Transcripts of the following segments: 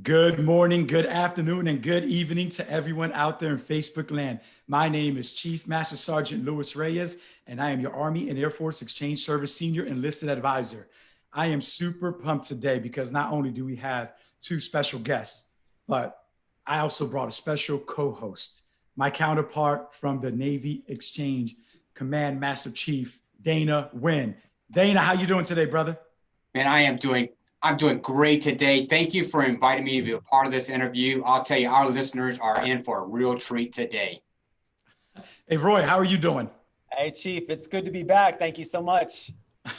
Good morning, good afternoon, and good evening to everyone out there in Facebook land. My name is Chief Master Sergeant Luis Reyes, and I am your Army and Air Force Exchange Service Senior Enlisted Advisor. I am super pumped today because not only do we have two special guests, but I also brought a special co-host, my counterpart from the Navy Exchange Command Master Chief, Dana Wynn. Dana, how you doing today, brother? Man, I am doing I'm doing great today. Thank you for inviting me to be a part of this interview. I'll tell you, our listeners are in for a real treat today. Hey, Roy, how are you doing? Hey, Chief, it's good to be back. Thank you so much.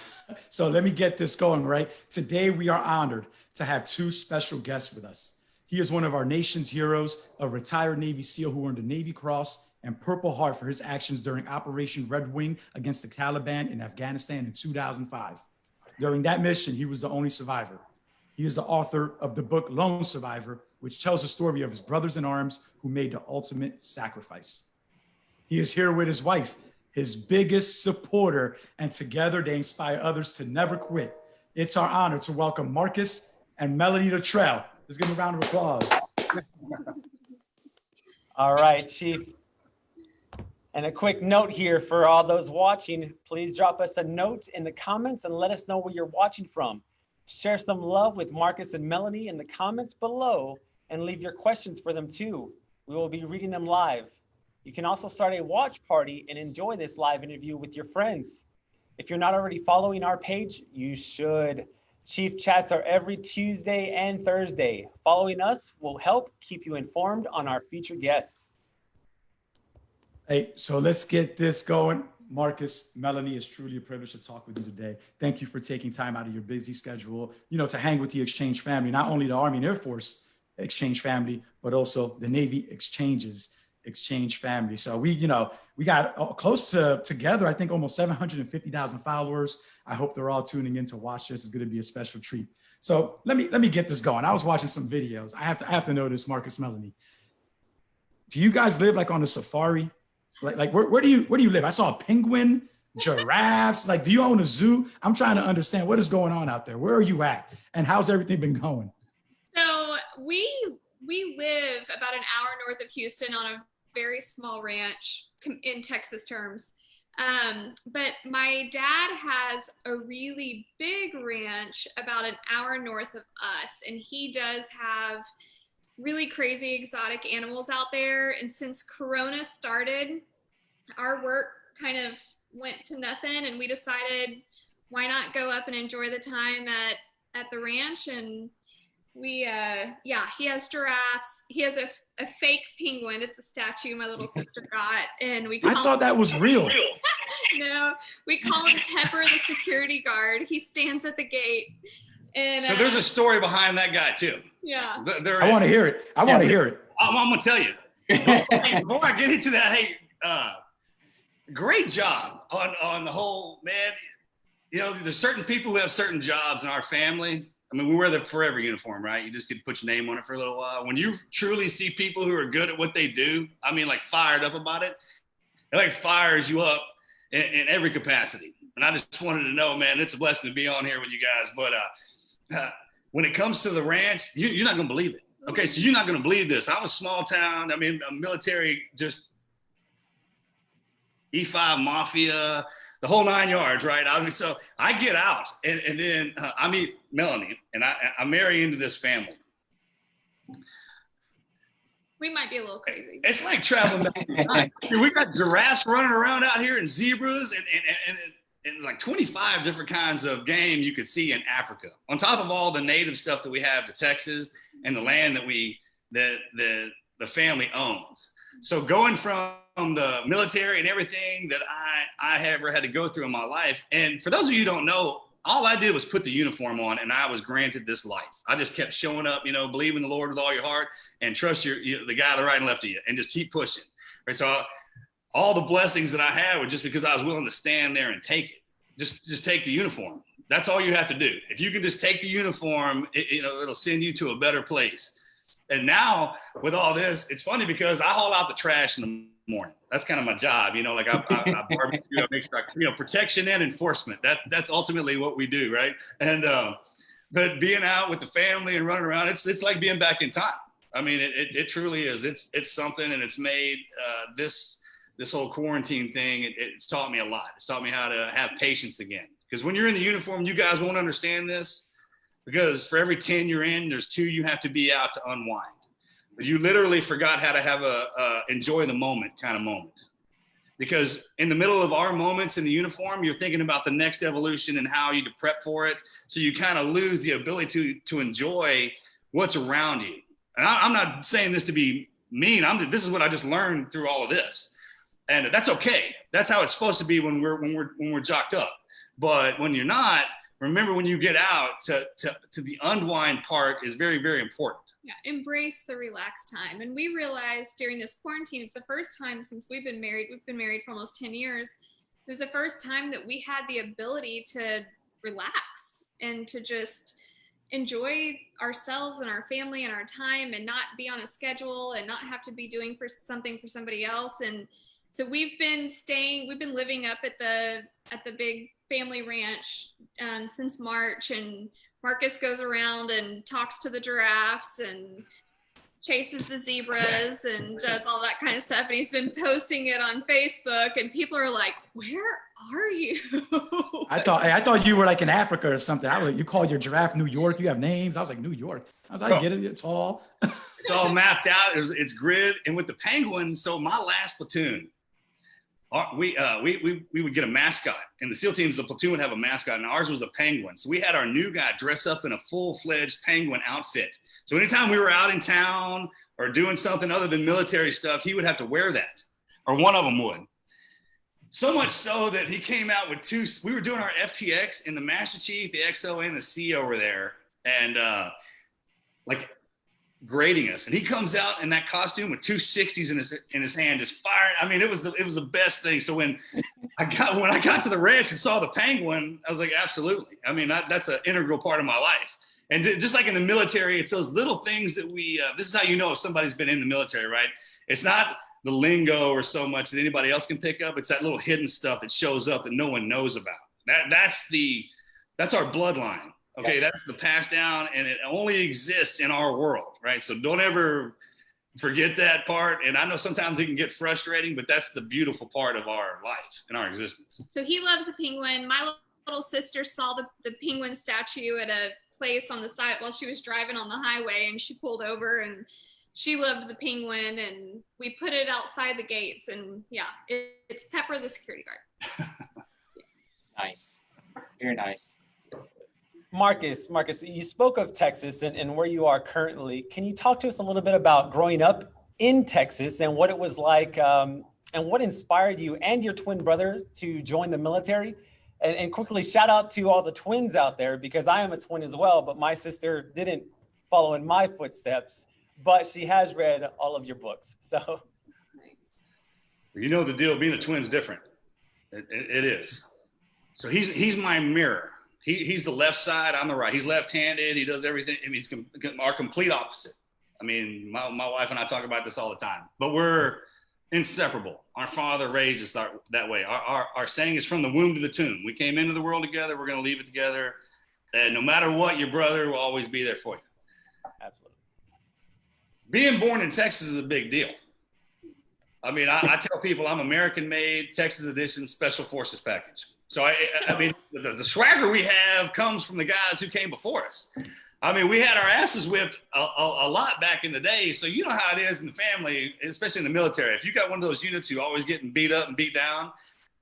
so let me get this going, right? Today, we are honored to have two special guests with us. He is one of our nation's heroes, a retired Navy SEAL who earned a Navy Cross and Purple Heart for his actions during Operation Red Wing against the Taliban in Afghanistan in 2005. During that mission, he was the only survivor. He is the author of the book Lone Survivor, which tells the story of his brothers in arms who made the ultimate sacrifice. He is here with his wife, his biggest supporter, and together they inspire others to never quit. It's our honor to welcome Marcus and Melanie Luttrell. Let's give them a round of applause. All right, Chief. And a quick note here for all those watching, please drop us a note in the comments and let us know where you're watching from. Share some love with Marcus and Melanie in the comments below and leave your questions for them too. We will be reading them live. You can also start a watch party and enjoy this live interview with your friends. If you're not already following our page, you should. Chief chats are every Tuesday and Thursday. Following us will help keep you informed on our future guests. Hey, so let's get this going. Marcus, Melanie, it's truly a privilege to talk with you today. Thank you for taking time out of your busy schedule, you know, to hang with the exchange family, not only the Army and Air Force exchange family, but also the Navy exchanges exchange family. So we, you know, we got uh, close to together, I think almost 750,000 followers. I hope they're all tuning in to watch this. It's going to be a special treat. So let me, let me get this going. I was watching some videos. I have to, I have to know this, Marcus, Melanie. Do you guys live like on a safari? Like, like where, where do you where do you live? I saw a penguin, giraffes. like, do you own a zoo? I'm trying to understand what is going on out there. Where are you at, and how's everything been going? So we we live about an hour north of Houston on a very small ranch in Texas terms. Um, but my dad has a really big ranch about an hour north of us, and he does have really crazy exotic animals out there. And since Corona started, our work kind of went to nothing and we decided why not go up and enjoy the time at at the ranch. And we uh yeah he has giraffes. He has a, a fake penguin. It's a statue my little sister got and we i thought that was real. No we call him pepper the security guard. He stands at the gate and so uh, there's a story behind that guy too. Yeah. There, i want to hear it. I want to hear it. I'm, I'm, gonna tell you. Before i get into that hey uh great job on on the whole man. You know there's certain people who have certain jobs in our family. I mean we wear the forever uniform right? You just get to put your name on it for a little while. When you truly see people who are good at what they do i mean like fired up about it it like fires you up in, in every capacity. And i just wanted to know man it's a blessing to be on here with you guys. But uh, uh when it comes to the ranch you, you're not gonna believe it okay so you're not gonna believe this i'm a small town i mean a military just E5 Mafia, the whole nine yards, right? I mean, so I get out and, and then uh, I meet Melanie and I, I marry into this family. We might be a little crazy. It's like traveling back. we got giraffes running around out here and zebras and, and, and, and, and like 25 different kinds of game you could see in Africa. On top of all the native stuff that we have to Texas and the land that we, that the, the family owns. So going from the military and everything that I, I ever had to go through in my life. And for those of you who don't know, all I did was put the uniform on and I was granted this life. I just kept showing up, you know, believe in the Lord with all your heart and trust your, you know, the guy to the right and left of you and just keep pushing. Right. So all the blessings that I had were just because I was willing to stand there and take it. Just, just take the uniform. That's all you have to do. If you can just take the uniform, it, you know, it'll send you to a better place. And now with all this, it's funny because I haul out the trash in the morning. That's kind of my job, you know. Like I, I, I barbecue, I make sure, you know, protection and enforcement. That that's ultimately what we do, right? And um, but being out with the family and running around, it's it's like being back in time. I mean, it, it, it truly is. It's it's something, and it's made uh, this this whole quarantine thing. It, it's taught me a lot. It's taught me how to have patience again. Because when you're in the uniform, you guys won't understand this. Because for every ten you're in, there's two you have to be out to unwind. But you literally forgot how to have a, a enjoy the moment kind of moment because in the middle of our moments in the uniform, you're thinking about the next evolution and how you to prep for it. So you kind of lose the ability to to enjoy what's around you. And I, am not saying this to be mean. I'm this is what I just learned through all of this, and that's okay. That's how it's supposed to be when we're when we're when we're jocked up. But when you're not, remember when you get out to to to the unwind part is very very important yeah embrace the relaxed time and we realized during this quarantine it's the first time since we've been married we've been married for almost 10 years it was the first time that we had the ability to relax and to just enjoy ourselves and our family and our time and not be on a schedule and not have to be doing for something for somebody else and so we've been staying we've been living up at the at the big family ranch um, since march and Marcus goes around and talks to the giraffes and chases the zebras and does all that kind of stuff. And he's been posting it on Facebook, and people are like, "Where are you?" I thought I thought you were like in Africa or something. I was like, you called your giraffe New York. You have names. I was like New York. I was like, I get it. It's all. it's all mapped out. It's, it's grid. And with the penguins, so my last platoon, we, uh, we, we, we would get a mascot and the SEAL teams, the platoon would have a mascot and ours was a penguin. So we had our new guy dress up in a full fledged penguin outfit. So anytime we were out in town or doing something other than military stuff, he would have to wear that or one of them would. So much so that he came out with two, we were doing our FTX and the Master Chief, the XO and the C over there. And uh, like grading us. And he comes out in that costume with two 60s in his in his hand, just firing. I mean, it was the it was the best thing. So when I got when I got to the ranch and saw the penguin, I was like, absolutely. I mean, that, that's an integral part of my life. And just like in the military, it's those little things that we. Uh, this is how you know if somebody's been in the military, right? It's not the lingo or so much that anybody else can pick up. It's that little hidden stuff that shows up that no one knows about. That that's the that's our bloodline Okay, that's the pass down, and it only exists in our world, right? So don't ever forget that part. And I know sometimes it can get frustrating, but that's the beautiful part of our life and our existence. So he loves the penguin. My little sister saw the, the penguin statue at a place on the side while she was driving on the highway, and she pulled over and she loved the penguin and we put it outside the gates and yeah it, it's pepper the security guard nice very nice Marcus, Marcus, you spoke of Texas and, and where you are currently. Can you talk to us a little bit about growing up in Texas and what it was like um, and what inspired you and your twin brother to join the military? And, and quickly shout out to all the twins out there because I am a twin as well, but my sister didn't follow in my footsteps, but she has read all of your books. So, you know the deal. Being a twin's different. it, it, it is. So he's he's my mirror he, he's the left side. I'm the right. He's left-handed. He does everything. I mean, he's com- our complete opposite. I mean, my, my wife and I talk about this all the time, but we're inseparable. Our father raised us that, that way. Our, our, our saying is from the womb to the tomb. We came into the world together. We're going to leave it together. And no matter what, your brother will always be there for you. Absolutely. Being born in Texas is a big deal. I mean, I, I tell people I'm American made, Texas edition, special forces package. So I, I mean, the, the, swagger we have comes from the guys who came before us. I mean, we had our asses whipped a, a, a, lot back in the day. So you know how it is in the family, especially in the military. If you got one of those units who always getting beat up and beat down,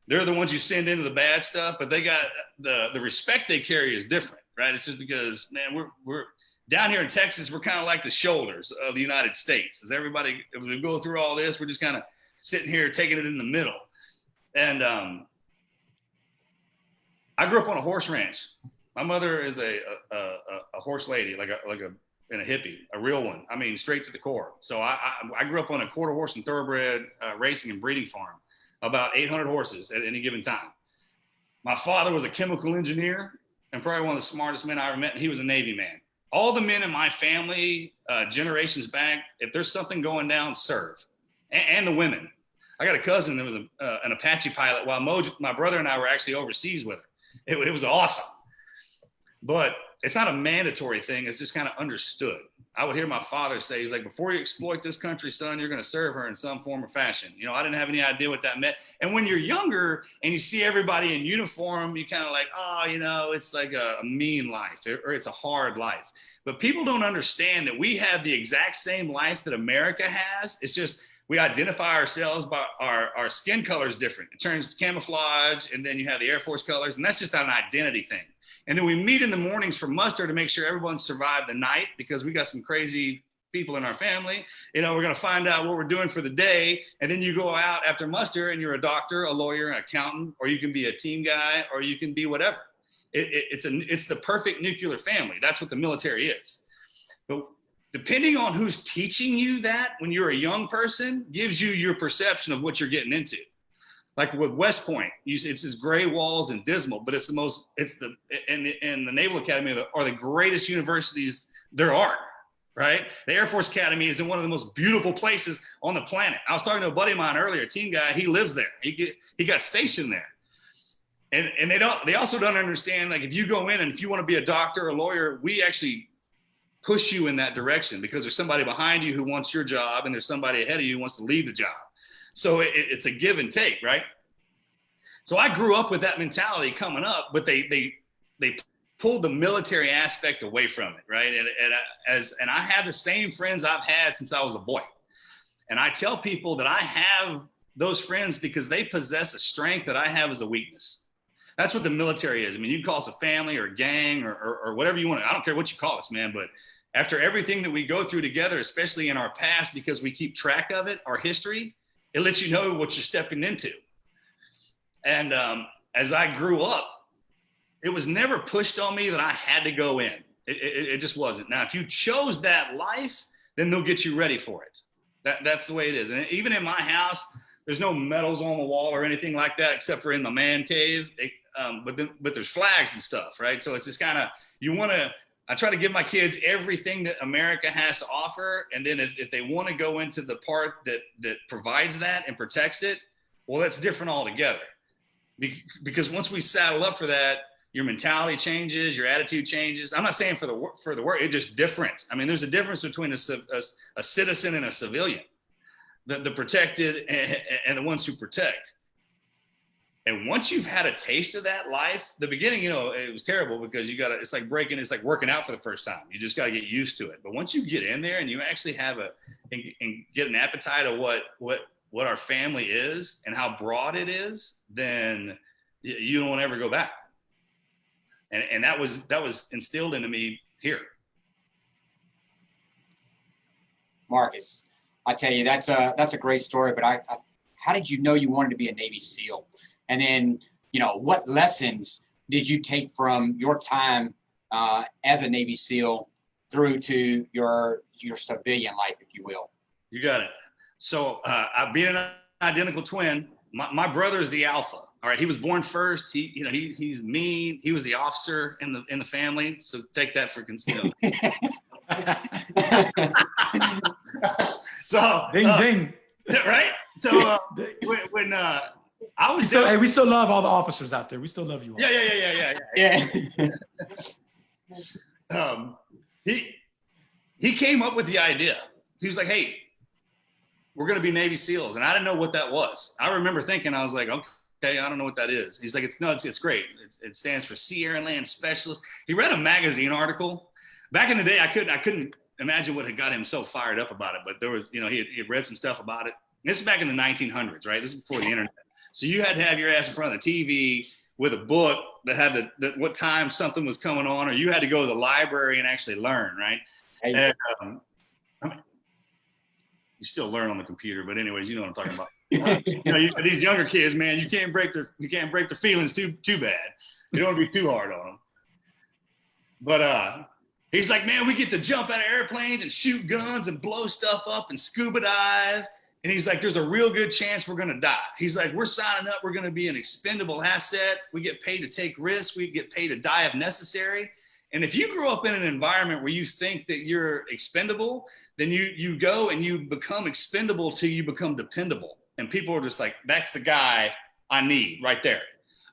they're the ones you send into the bad stuff. But they got the the respect they carry is different, right? It's just because man, we're we're down here in Texas, we're kind of like the shoulders of the United States. As everybody, if we go through all this, we're just kind of sitting here taking it in the middle. And um, I grew up on a horse ranch. My mother is a a, a, a horse lady, like a like a and a hippie, a real one. I mean, straight to the core. So I I, I grew up on a quarter horse and thoroughbred uh, racing and breeding farm, about 800 horses at any given time. My father was a chemical engineer and probably one of the smartest men I ever met. And he was a Navy man. All the men in my family, uh, generations back, if there's something going down, serve, and, and the women. I got a cousin that was a, uh, an Apache pilot while Mo, my brother and I were actually overseas with her it, it was awesome. But it's not a mandatory thing. It's just kind of understood. I would hear my father say, he's like, before you exploit this country, son, you're going to serve her in some form or fashion. You know, I didn't have any idea what that meant. And when you're younger and you see everybody in uniform, you kind of like, oh, you know, it's like a, a mean life or it's a hard life. But people don't understand that we have the exact same life that America has. It's just we identify ourselves by our, our skin color is different. It turns camouflage, and then you have the Air Force colors, and that's just an identity thing. And then we meet in the mornings for muster to make sure everyone survived the night because we got some crazy people in our family. You know, we're going to find out what we're doing for the day. And then you go out after muster and you're a doctor, a lawyer, an accountant, or you can be a team guy, or you can be whatever. It, it, it's, a, it's the perfect nuclear family. That's what the military is. But depending on who's teaching you that when you're a young person gives you your perception of what you're getting into like with West Point, it's his gray walls and dismal, but it's the most, it's the, and the, and the Naval Academy are the, greatest universities there are, right? The Air Force Academy is in one of the most beautiful places on the planet. I was talking to a buddy of mine earlier, team guy, he lives there. He get, he got stationed there. And, and they don't, they also don't understand, like if you go in and if you want to be a doctor or a lawyer, we actually push you in that direction because there's somebody behind you who wants your job and there's somebody ahead of you who wants to leave the job. So it, it's a give and take, right? So I grew up with that mentality coming up, but they they they pulled the military aspect away from it, right? And, and as and I have the same friends I've had since I was a boy, and I tell people that I have those friends because they possess a strength that I have as a weakness. That's what the military is. I mean, you can call us a family or a gang or, or, or whatever you want. To, I don't care what you call us, man. But after everything that we go through together, especially in our past, because we keep track of it, our history, it lets you know what you're stepping into. And um, as I grew up, it was never pushed on me that I had to go in. It, it, it, just wasn't. Now, if you chose that life, then they'll get you ready for it. That, that's the way it is. And even in my house, there's no medals on the wall or anything like that, except for in the man cave. It, um, but then, but there's flags and stuff, right? So it's just kind of you want to I try to give my kids everything that America has to offer. And then if, if they want to go into the part that, that provides that and protects it, well, that's different altogether. Be because once we saddle up for that, your mentality changes, your attitude changes. I'm not saying for the for the work, it's just different. I mean, there's a difference between a, a, a citizen and a civilian, the, the protected and, and the ones who protect. And once you've had a taste of that life, the beginning, you know, it was terrible because you got to, it's like breaking, it's like working out for the first time. You just got to get used to it. But once you get in there and you actually have a, and, and get an appetite of what, what, what our family is and how broad it is, then you don't ever go back. And, and that was, that was instilled into me here. Marcus, I tell you, that's a, that's a great story, but I, I how did you know you wanted to be a Navy SEAL? And then, you know, what lessons did you take from your time uh, as a Navy SEAL through to your your civilian life, if you will? You got it. So uh, I've been an identical twin. My, my brother is the alpha. All right, he was born first. He, you know, he he's mean. He was the officer in the in the family. So take that for you know. so ding uh, ding. Right. So uh, when, when uh, I was still, hey, we still love all the officers out there. We still love you. All. Yeah, yeah, yeah, yeah, yeah, yeah. yeah. um, he he came up with the idea. He was like, "Hey, we're going to be Navy SEALs," and I didn't know what that was. I remember thinking, I was like, "Okay, I don't know what that is." He's like, "It's no, it's, it's great. It's, it stands for Sea Air and Land Specialist." He read a magazine article. Back in the day, I couldn't I couldn't imagine what had got him so fired up about it, but there was, you know, he had, he had read some stuff about it. This is back in the 1900s, right? This is before the internet. So you had to have your ass in front of the TV with a book that had the, the what time something was coming on, or you had to go to the library and actually learn, right? Hey. And, um, I mean, you still learn on the computer, but anyways, you know what I'm talking about. you know, you, these younger kids, man, you can't break their you can't break their feelings too too bad. You don't want to be too hard on them. But uh, he's like, man, we get to jump out of airplanes and shoot guns and blow stuff up and scuba dive and he's like, there's a real good chance we're going to die. He's like, we're signing up. We're going to be an expendable asset. We get paid to take risks. We get paid to die if necessary. And if you grow up in an environment where you think that you're expendable, then you, you go and you become expendable till you become dependable. And people are just like, that's the guy I need right there.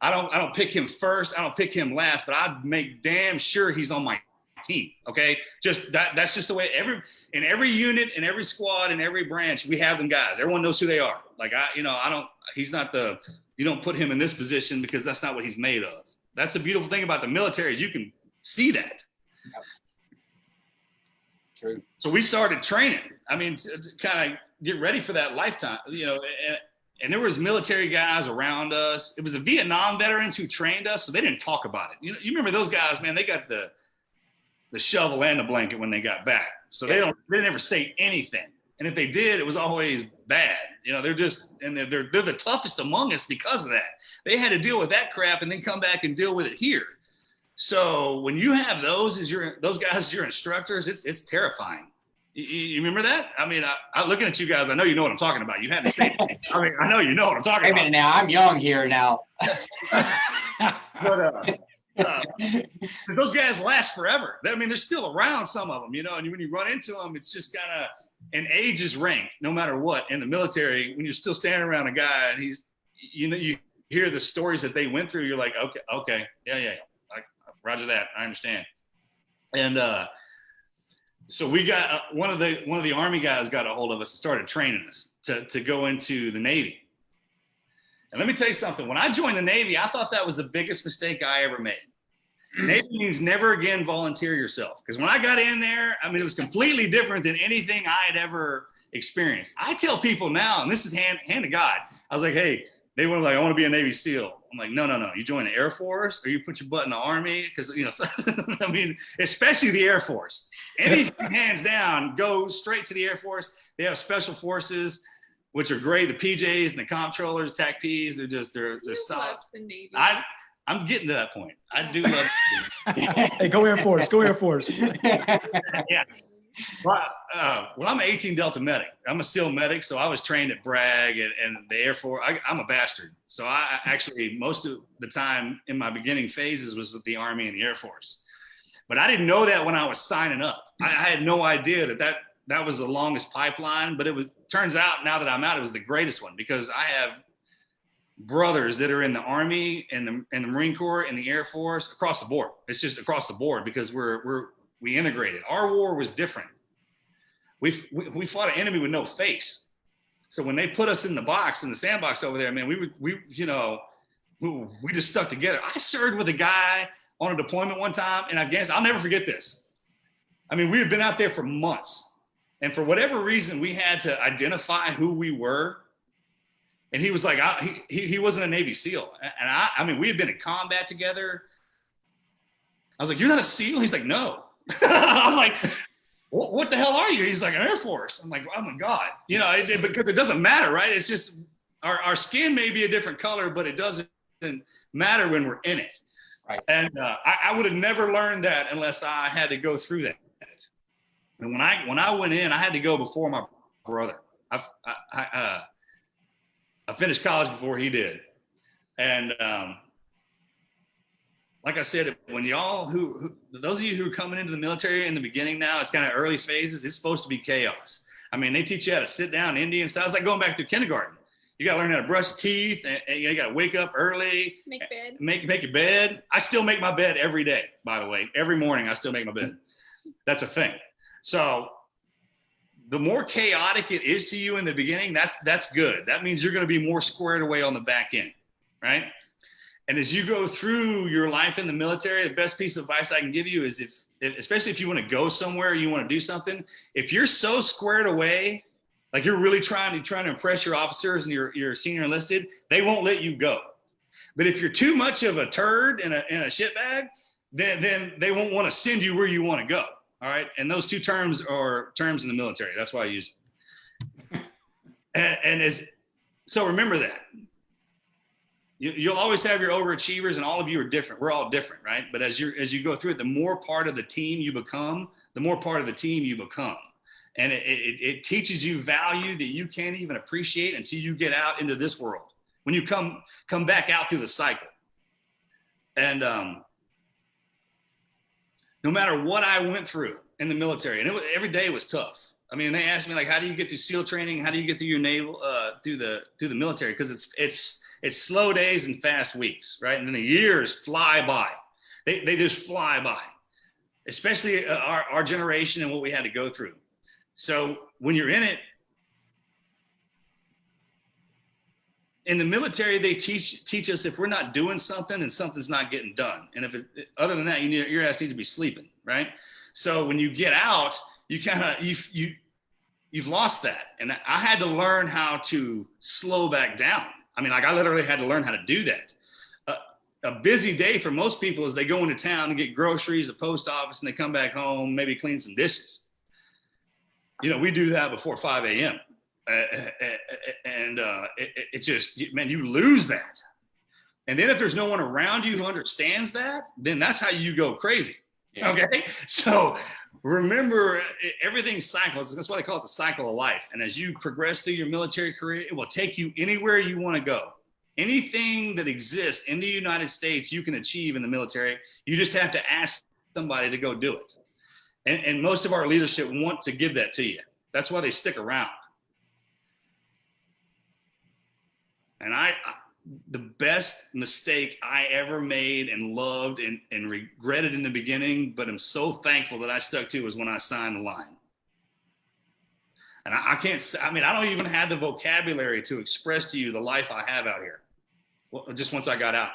I don't I don't pick him first. I don't pick him last, but I make damn sure he's on my team. Okay, just that that's just the way every in every unit in every squad in every branch we have them guys. Everyone knows who they are. Like I, you know, I don't. He's not the. You don't put him in this position because that's not what he's made of. That's the beautiful thing about the military is you can see that. True. So we started training. I mean, to, to kind of get ready for that lifetime, you know. And, and there was military guys around us. It was the Vietnam veterans who trained us, so they didn't talk about it. You know, you remember those guys, man? They got the the shovel and the blanket when they got back, so they don't they never say anything. And if they did, it was always bad. You know, they're just and they're, they're they're the toughest among us because of that. They had to deal with that crap and then come back and deal with it here. So when you have those as your those guys as your instructors, it's it's terrifying. You, you remember that? I mean, I, I looking at you guys, I know you know what I'm talking about. You had to say, it. I mean, I know you know what I'm talking Wait about. now. I'm young here now. But uh, uh, those guys last forever. I mean, they're still around, some of them, you know. And when you run into them, it's just kind of and age is rank, no matter what. In the military, when you're still standing around a guy and he's, you know, you hear the stories that they went through, you're like, okay, okay, yeah, yeah, yeah. I, Roger that. I understand. And uh, so we got uh, one of the one of the army guys got a hold of us and started training us to to go into the Navy. And let me tell you something. When I joined the Navy, I thought that was the biggest mistake I ever made. Hmm. Navy means never again volunteer yourself. Because when I got in there, I mean, it was completely different than anything I had ever experienced. I tell people now, and this is hand, hand to God, I was like, hey, they were like, I want to be a Navy SEAL. I'm like, no, no, no. You join the Air Force or you put your butt in the Army. Because, you know, I mean, especially the Air Force. Anything hands down, go straight to the Air Force. They have special forces which are great. The PJs and the controllers, TAC Ps, they're just they're they're You solid. the Navy. I I'm getting to that point. I do love. hey, go Air Force. Go Air Force. yeah. well, uh, well, I'm an 18 Delta medic. I'm a SEAL medic, so I was trained at Bragg and, and the Air Force. I, I'm a bastard, so I I actually most of the time in my beginning phases was with the Army and the Air Force. But I didn't know that when I was signing up. I, I had no idea that that that was the longest pipeline. But it was turns out now that I'm out, it was the greatest one because I have brothers that are in the army and the and the Marine Corps and the Air Force across the board. It's just across the board because we're we're we integrated. Our war was different. We we, we fought an enemy with no face. So when they put us in the box in the sandbox over there, man, we would we you know we, we just stuck together. I served with a guy on a deployment one time in Afghanistan. I'll never forget this. I mean, we had been out there for months, and for whatever reason, we had to identify who we were and he was like, I, he, he wasn't a Navy SEAL. And I, I mean, we had been in combat together. I was like, you're not a SEAL? He's like, no. I'm like, what, what, the hell are you? He's like, an Air Force. I'm like, oh my God. You know, it, because it doesn't matter, right? It's just our, our skin may be a different color, but it doesn't matter when we're in it. Right. And uh, I, I would have never learned that unless I had to go through that. And when I, when I went in, I had to go before my brother. I, I, I uh, I finished college before he did. And um, like I said, when y'all who, who, those of you who are coming into the military in the beginning now, it's kind of early phases. It's supposed to be chaos. I mean, they teach you how to sit down Indian style. It's like going back to kindergarten. You got to learn how to brush teeth and, and you got to wake up early. Make bed. Make, make your bed. I still make my bed every day, by the way. Every morning, I still make my bed. That's a thing. So the more chaotic it is to you in the beginning, that's that's good. That means you're going to be more squared away on the back end, right? And as you go through your life in the military, the best piece of advice I can give you is if, especially if you want to go somewhere, you want to do something, if you're so squared away, like you're really trying to trying to impress your officers and your your senior enlisted, they won't let you go. But if you're too much of a turd in a in a shitbag, then then they won't want to send you where you want to go. All right. And those two terms are terms in the military. That's why I use it. and, and as so remember that. You, you'll always have your overachievers and all of you are different. We're all different, right? But as you as you go through it, the more part of the team you become, the more part of the team you become. And it, it, it teaches you value that you can't even appreciate until you get out into this world. When you come come back out through the cycle. And um, no matter what I went through in the military, and it was, every day was tough. I mean, they asked me like, how do you get through SEAL training? How do you get through your naval, uh, through the through the military? Because it's it's it's slow days and fast weeks, right? And then the years fly by. They they just fly by, especially uh, our our generation and what we had to go through. So when you're in it, in the military, they teach teach us if we're not doing something, then something's not getting done. And if it, other than that, you need, your ass needs to be sleeping, right? So when you get out, you kind of you you you've lost that, and I had to learn how to slow back down. I mean, like I literally had to learn how to do that. a busy day for most people is they go into town and get groceries, the post office, and they come back home, maybe clean some dishes. You know, we do that before 5 a.m. And uh, it, it just, man, you lose that. And then if there's no one around you who understands that, then that's how you go crazy. Yeah. Okay. So remember everything cycles. That's why they call it the cycle of life. And as you progress through your military career, it will take you anywhere you want to go. Anything that exists in the United States, you can achieve in the military. You just have to ask somebody to go do it. And, and most of our leadership want to give that to you. That's why they stick around. And I, the best mistake I ever made and loved and, and regretted in the beginning, but I'm so thankful that I stuck to was when I signed the line. And I, I can't, I mean, I don't even have the vocabulary to express to you the life I have out here. Well, just once I got out.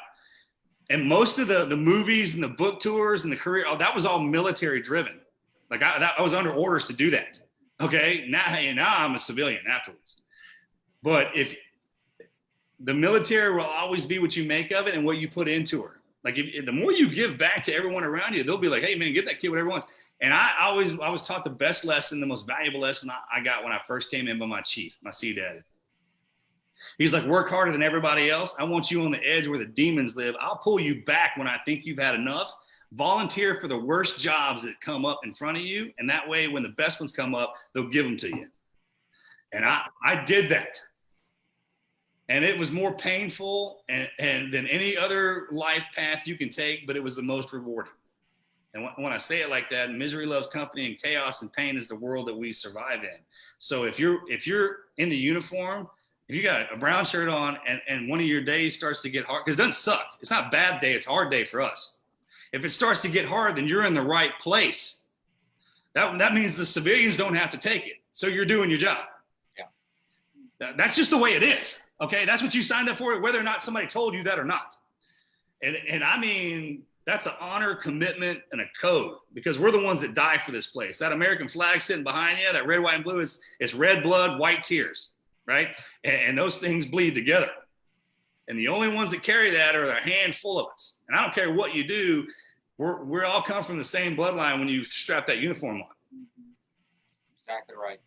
And most of the, the movies and the book tours and the career, oh, that was all military driven. Like I, that, I was under orders to do that. Okay. Now, now I'm a civilian afterwards. But if the military will always be what you make of it and what you put into her. Like if, the more you give back to everyone around you, they'll be like, "Hey, man, get that kid whatever he wants." And I always, I was taught the best lesson, the most valuable lesson I, I got when I first came in by my chief, my sea daddy. He's like, work harder than everybody else. I want you on the edge where the demons live. I'll pull you back when I think you've had enough. Volunteer for the worst jobs that come up in front of you. And that way, when the best ones come up, they'll give them to you. And I, I did that and it was more painful and, and than any other life path you can take, but it was the most rewarding. And when I say it like that, misery loves company and chaos and pain is the world that we survive in. So if you're if you're in the uniform, if you got a brown shirt on and, and one of your days starts to get hard, because it doesn't suck. It's not bad day, it's hard day for us. If it starts to get hard, then you're in the right place. That, that means the civilians don't have to take it. So you're doing your job. Yeah. That's just the way it is. Okay, that's what you signed up for, whether or not somebody told you that or not. And, and I mean, that's an honor, commitment, and a code because we're the ones that die for this place. That American flag sitting behind you, that red, white, and blue, is it's red blood, white tears, right? And, and those things bleed together. And the only ones that carry that are a handful of us. And I don't care what you do, we're, we're all come from the same bloodline when you strap that uniform on. Exactly right.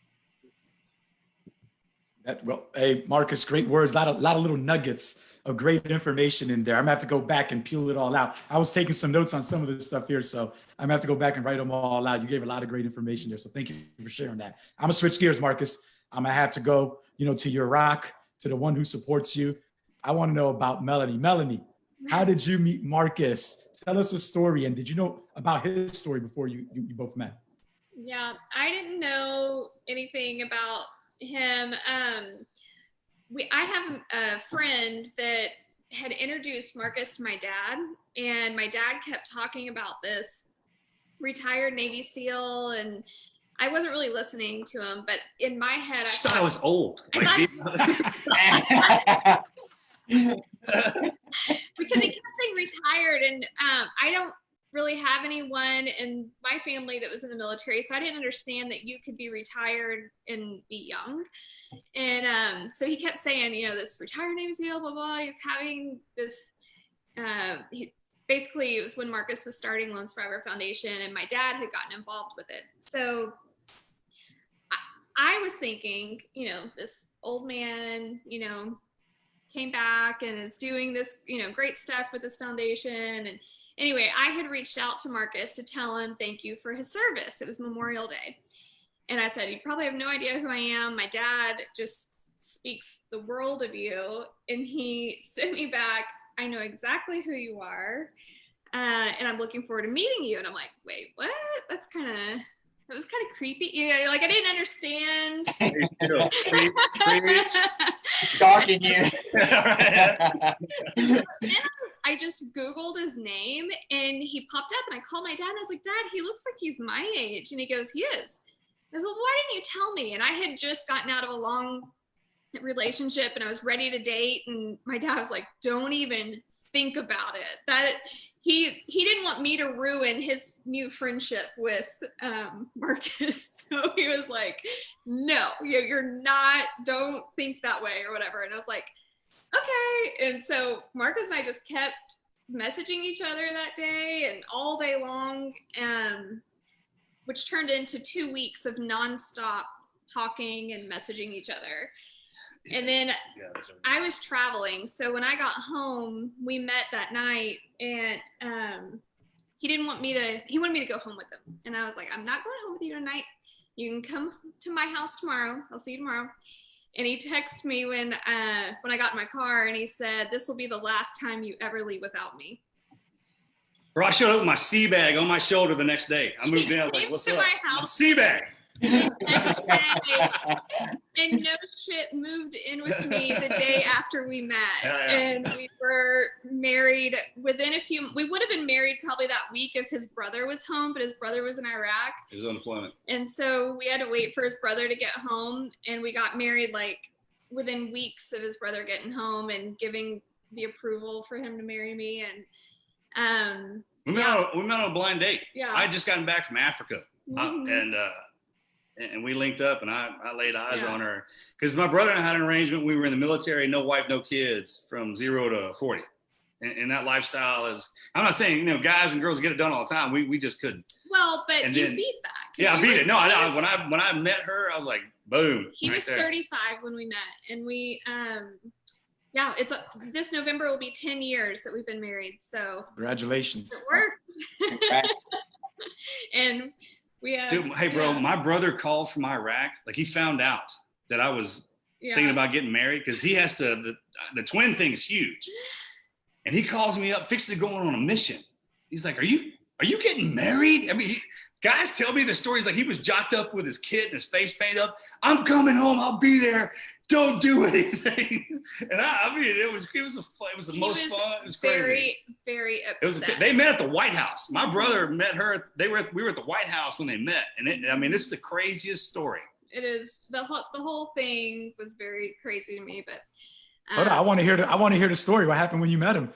That, well, hey, Marcus, great words. A lot of, lot of little nuggets of great information in there. I'm gonna have to go back and peel it all out. I was taking some notes on some of this stuff here, so I'm gonna have to go back and write them all out. You gave a lot of great information there, so thank you for sharing that. I'm gonna switch gears, Marcus. I'm gonna have to go, you know, to your rock, to the one who supports you. I want to know about Melanie. Melanie, how did you meet Marcus? Tell us a story, and did you know about his story before you, you, you both met? Yeah, I didn't know anything about him. Um, we I have a friend that had introduced Marcus to my dad, and my dad kept talking about this retired Navy SEAL, and I wasn't really listening to him, but in my head, I, I thought I was old. I thought, because he kept saying retired, and um, I don't really have anyone in my family that was in the military, so I didn't understand that you could be retired and be young. And um, so he kept saying, you know, this retired Navy SEAL, blah blah. He's having this. Uh, he, basically, it was when Marcus was starting Lone Survivor Foundation, and my dad had gotten involved with it. So I, I was thinking, you know, this old man, you know, came back and is doing this, you know, great stuff with this foundation and Anyway, I had reached out to Marcus to tell him thank you for his service. It was Memorial Day. And I said, You probably have no idea who I am. My dad just speaks the world of you. And he sent me back, I know exactly who you are. Uh, and I'm looking forward to meeting you. And I'm like, Wait, what? That's kind of it was kind of creepy. Yeah, like I didn't understand. Chill. Preach, preach. Stalking you. I just Googled his name and he popped up and I called my dad and I was like, Dad, he looks like he's my age. And he goes, He is. I was well, why didn't you tell me? And I had just gotten out of a long relationship and I was ready to date. And my dad was like, Don't even think about it. That he he didn't want me to ruin his new friendship with um, Marcus. So he was like, No, you- you're not, don't think that way or whatever. And I was like, okay. And so Marcus and I just kept messaging each other that day and all day long, um, which turned into two weeks of nonstop talking and messaging each other. And then Yeah. I was traveling, so when I got home, we met that night, and um, he didn't want me to. He wanted me to go home with him, and I was like, "I'm not going home with you tonight. You can come to my house tomorrow. I'll see you tomorrow." And he texted me when uh, when I got in my car, and he said, "This will be the last time you ever leave without me." Bro, I showed up with my sea bag on my shoulder the next day. I moved in. I was like, what's to up? my My house. sea bag. And no shit moved in with me the day after we met Yeah, yeah. and we were married within a few we would have been married probably that week if his brother was home but his brother was in iraq It was unemployment. and so we had to wait for his brother to get home and we got married like within weeks of his brother getting home and giving the approval for him to marry me and um We met, Yeah. on, we met on a blind date. yeah I had just gotten back from Africa. Uh, Mhm. and uh, and we linked up, and I, I laid eyes Yeah. on her because my brother and I had an arrangement. We were in the military, no wife, no kids, from zero to forty, and, and that lifestyle is. I'm not saying you know guys and girls get it done all the time. We we just couldn't. well but And you then- beat that 'cause Yeah, I beat were- it. No, I, he I when I when I met her, I was like, boom. he right was there. 35 when we met and we um yeah it's a, this november will be 10 years that we've been married so Congratulations. it worked Congrats. and we have Dude, hey, bro, yeah, my brother called from Iraq. Like he found out that I was yeah. thinking about getting married because he has to. The, the twin thing's huge, and he calls me up, fixing to go on a mission. He's like, "Are you are you getting married?" I mean, he, guys tell me the stories like he was jocked up with his kid and his face paint up. I'm coming home. I'll be there. Don't do anything. And I, I mean, it was it was a it was the He most was fun. It was crazy. very very upset. It was. A t- they met at the White House. My Mhm. brother met her. They were. At, we were at the White House when they met, and it, I mean, it's the craziest story. it is the whole the whole thing was very crazy to me but Hold on, I um, want to hear the I want to hear the story. What happened when you met him?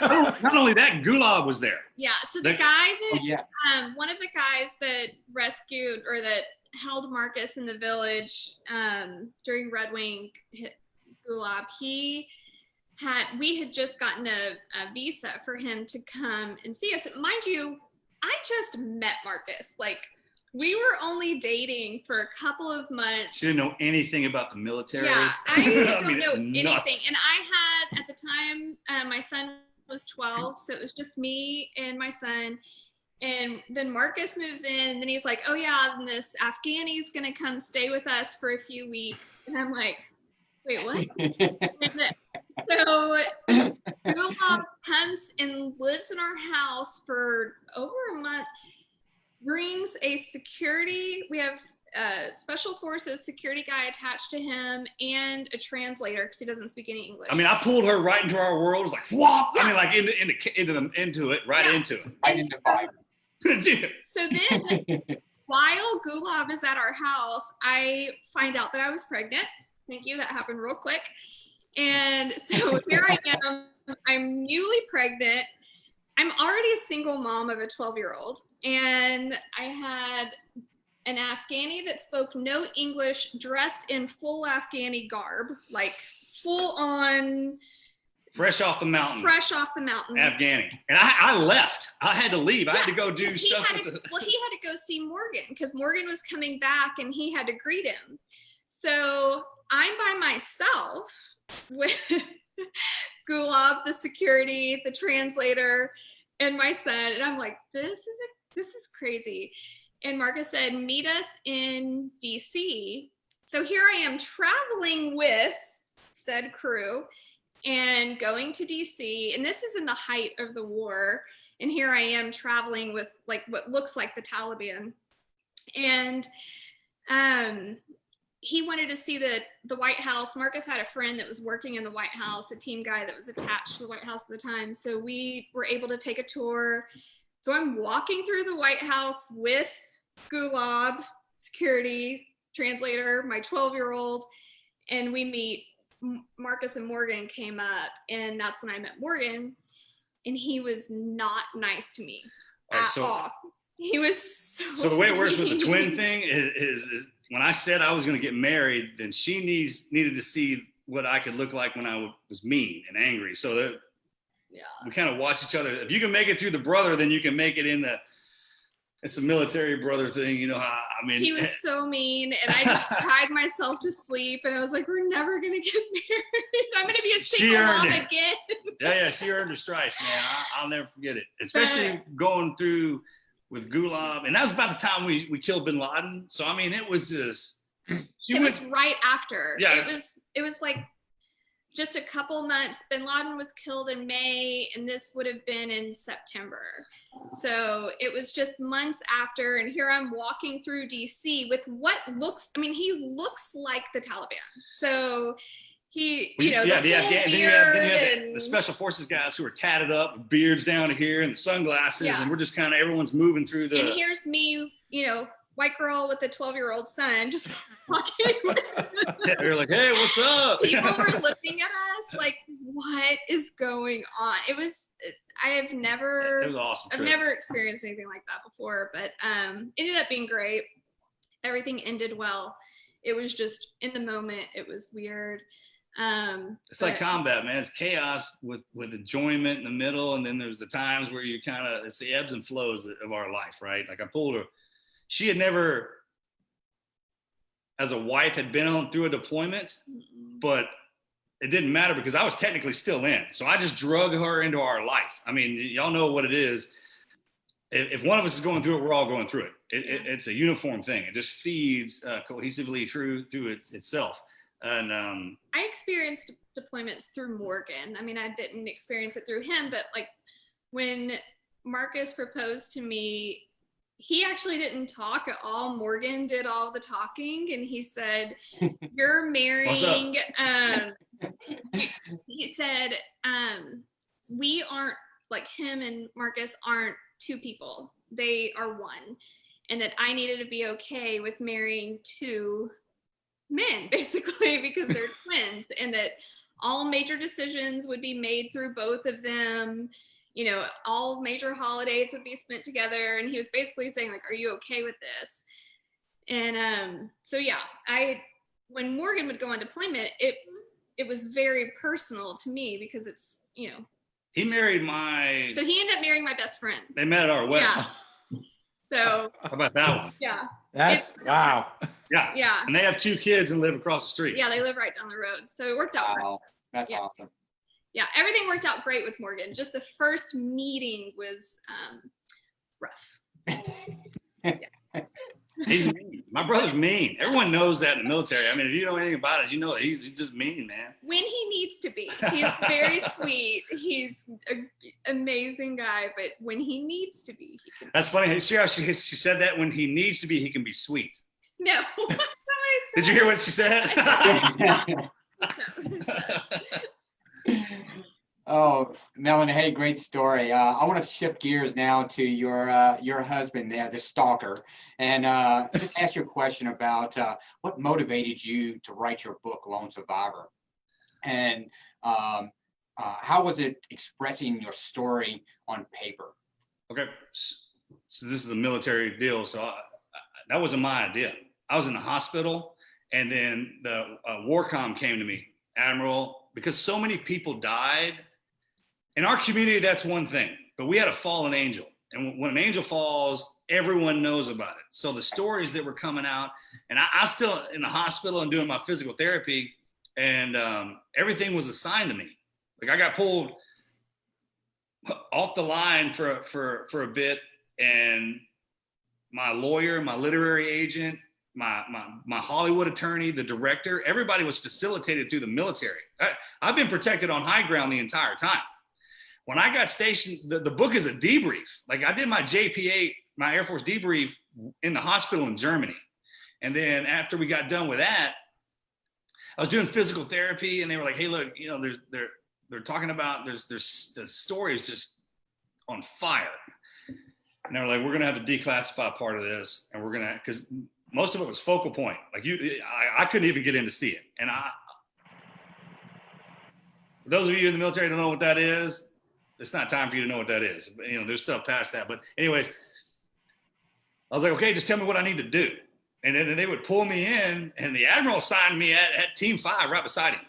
Not not only that, Gulab was there. yeah so the They- guy Oh, yeah. um, one of the guys that rescued or that held Marcus in the village um, during Red Wing Gulab, he had we had just gotten a, a visa for him to come and see us. Mind you, I just met Marcus. Like we were only dating for a couple of months. She didn't know anything about the military. Yeah, I don't mean, know nothing. anything. And I had at the time, uh, my son was 12, so it was just me and my son. And then Marcus moves in, and then he's like, "Oh yeah, and this Afghani's gonna come stay with us for a few weeks." And I'm like, "Wait, what?" And so Gulab comes and lives in our house for over a month, brings a security, we have a special forces security guy attached to him and a translator because he doesn't speak any English. I mean, I pulled her right into our world. It was like, whop! I mean, like into into into the into it, right Yeah. into Right in the vibe. it. So then while Gulab is at our house, I find out that I was pregnant. Thank you. That happened real quick. And so here I am. I'm newly pregnant. I'm already a single mom of a 12 year old. And I had an Afghani that spoke no English, dressed in full Afghani garb, like full on, Fresh off the mountain, fresh off the mountain. Afghani, and I, I left. I had to leave. I had to go do stuff with to- the. well, he had to go see Morgan because Morgan was coming back and he had to greet him. So I'm by myself with Gulab, the security, the translator, and my son. And I'm like, this is a, this is crazy. And Marcus said, meet us in DC. So here I am traveling with said crew and going to DC. And this is in the height of the war and here I am traveling with like what looks like the Taliban. and um, he wanted to see the the White House. Marcus had a friend that was working in the White House, a team guy that was attached to the White House at the time. So we were able to take a tour. So I'm walking through the White House with Gulab, security translator, my 12 year old, and we meet Marcus and Morgan came up, and that's when I met Morgan, and he was not nice to me right, at so- all. He was so. So the way it works with the twin thing is, is, is when I said I was going to get married, then she needs needed to see what I could look like when I was mean and angry. So that Yeah. we kind of watch each other. If you can make it through the brother, then you can make it in the. It's a military brother thing, you know. I mean, He was so mean, and I just cried myself to sleep. And I was like, "We're never gonna get married. I'm gonna be a single mom it. again." yeah, yeah, she earned her stripes, man. I, I'll never forget it, especially going through with Gulab, and that was about the time we we killed Bin Laden. So I mean, it was just. She it went, was right after. Yeah. It was it was like just a couple months. Bin Laden was killed in May, and this would have been in September. So it was just months after, and here I'm walking through DC with what looks. I mean, he looks like the Taliban. So he, you know, yeah, the yeah, yeah. Then you had, then you had the, and the special forces guys who are tatted up, beards down here, and the sunglasses, Yeah. and we're just kind of everyone's moving through the. and here's me, you know, white girl with a 12 year old son, just walking. Yeah, you're like, hey, what's up? people were looking at us like what is going on it was i have it never was an awesome. i've Trip. never experienced anything like that before but um it ended up being great everything ended well it was just in the moment it was weird um It's like combat, man. It's chaos with with enjoyment in the middle, and then there's the times where you kind of it's the ebbs and flows of our life, right? Like I pulled her. She had never, as a wife, had been on through a deployment, but it didn't matter because I was technically still in. So I just drug her into our life. I mean, y'all know what it is. If, if one of us is going through it, we're all going through it. it, it it's a uniform thing. It just feeds uh, cohesively through through it itself. And um, I experienced deployments through Morgan. I mean, I didn't experience it through him, but like when Marcus proposed to me, he actually didn't talk at all. Morgan did all the talking, and he said, "You're marrying." Um, he- said, um, "We aren't like him and Marcus aren't two people. They are one." And that I needed to be okay with marrying two men basically because they're twins and that all major decisions would be made through both of them you know all major holidays would be spent together and he was basically saying like are you okay with this and um so yeah i when morgan would go on deployment it it was very personal to me because it's you know he married my. so he ended up marrying my best friend They met at our wedding. yeah so How about that one? yeah That's wow. Yeah. yeah And they have two kids and live across the street. yeah they live right down the road so it worked out great. Wow, that's Yeah. awesome. Yeah, everything worked out great with Morgan. Just the first meeting was um, rough. He's mean. My brother's mean. Everyone knows that in the military. I mean, if you know anything about it, you know that he's, he's just mean, man. When he needs to be, he's very sweet. He's an amazing guy, but when he needs to be, he. That's funny. See how she, she said that when he needs to be, he can be sweet. No. Did you hear what she said? Oh, Melanie, hey, great story. Uh, I want to shift gears now to your uh, your husband there, the stalker, and uh, just ask you a question about uh, what motivated you to write your book, Lone Survivor, and um, uh, how was it expressing your story on paper? okay. So this is a military deal. So I, I, that wasn't my idea. I was in the hospital and then the uh, Warcom came to me, Admiral, because so many people died. In our community, that's one thing, but we had a fallen angel. And when an angel falls, everyone knows about it. So the stories that were coming out, and I, I still in the hospital and doing my physical therapy, and um, everything was assigned to me. Like I got pulled off the line for for for a bit, and my lawyer, my literary agent, my my my Hollywood attorney, the director, everybody was facilitated through the military. I, I've been protected on high ground the entire time. When I got stationed, the, the book is a debrief. Like I did my JPA, my Air Force debrief in the hospital in Germany. And then after we got done with that, I was doing physical therapy and they were like, hey, look, you know, there's they're they're talking about there's there's the story is just on fire. And they're like, we're gonna have to declassify part of this, and we're gonna because most of it was focal point. Like you, I, I couldn't even get in to see it. And I, those of you in the military don't know what that is, it's not time for you to know what that is. You know, there's stuff past that. But anyways, I was like, okay, just tell me what I need to do. And then they would pull me in, and the admiral signed me at, at Team Five right beside him.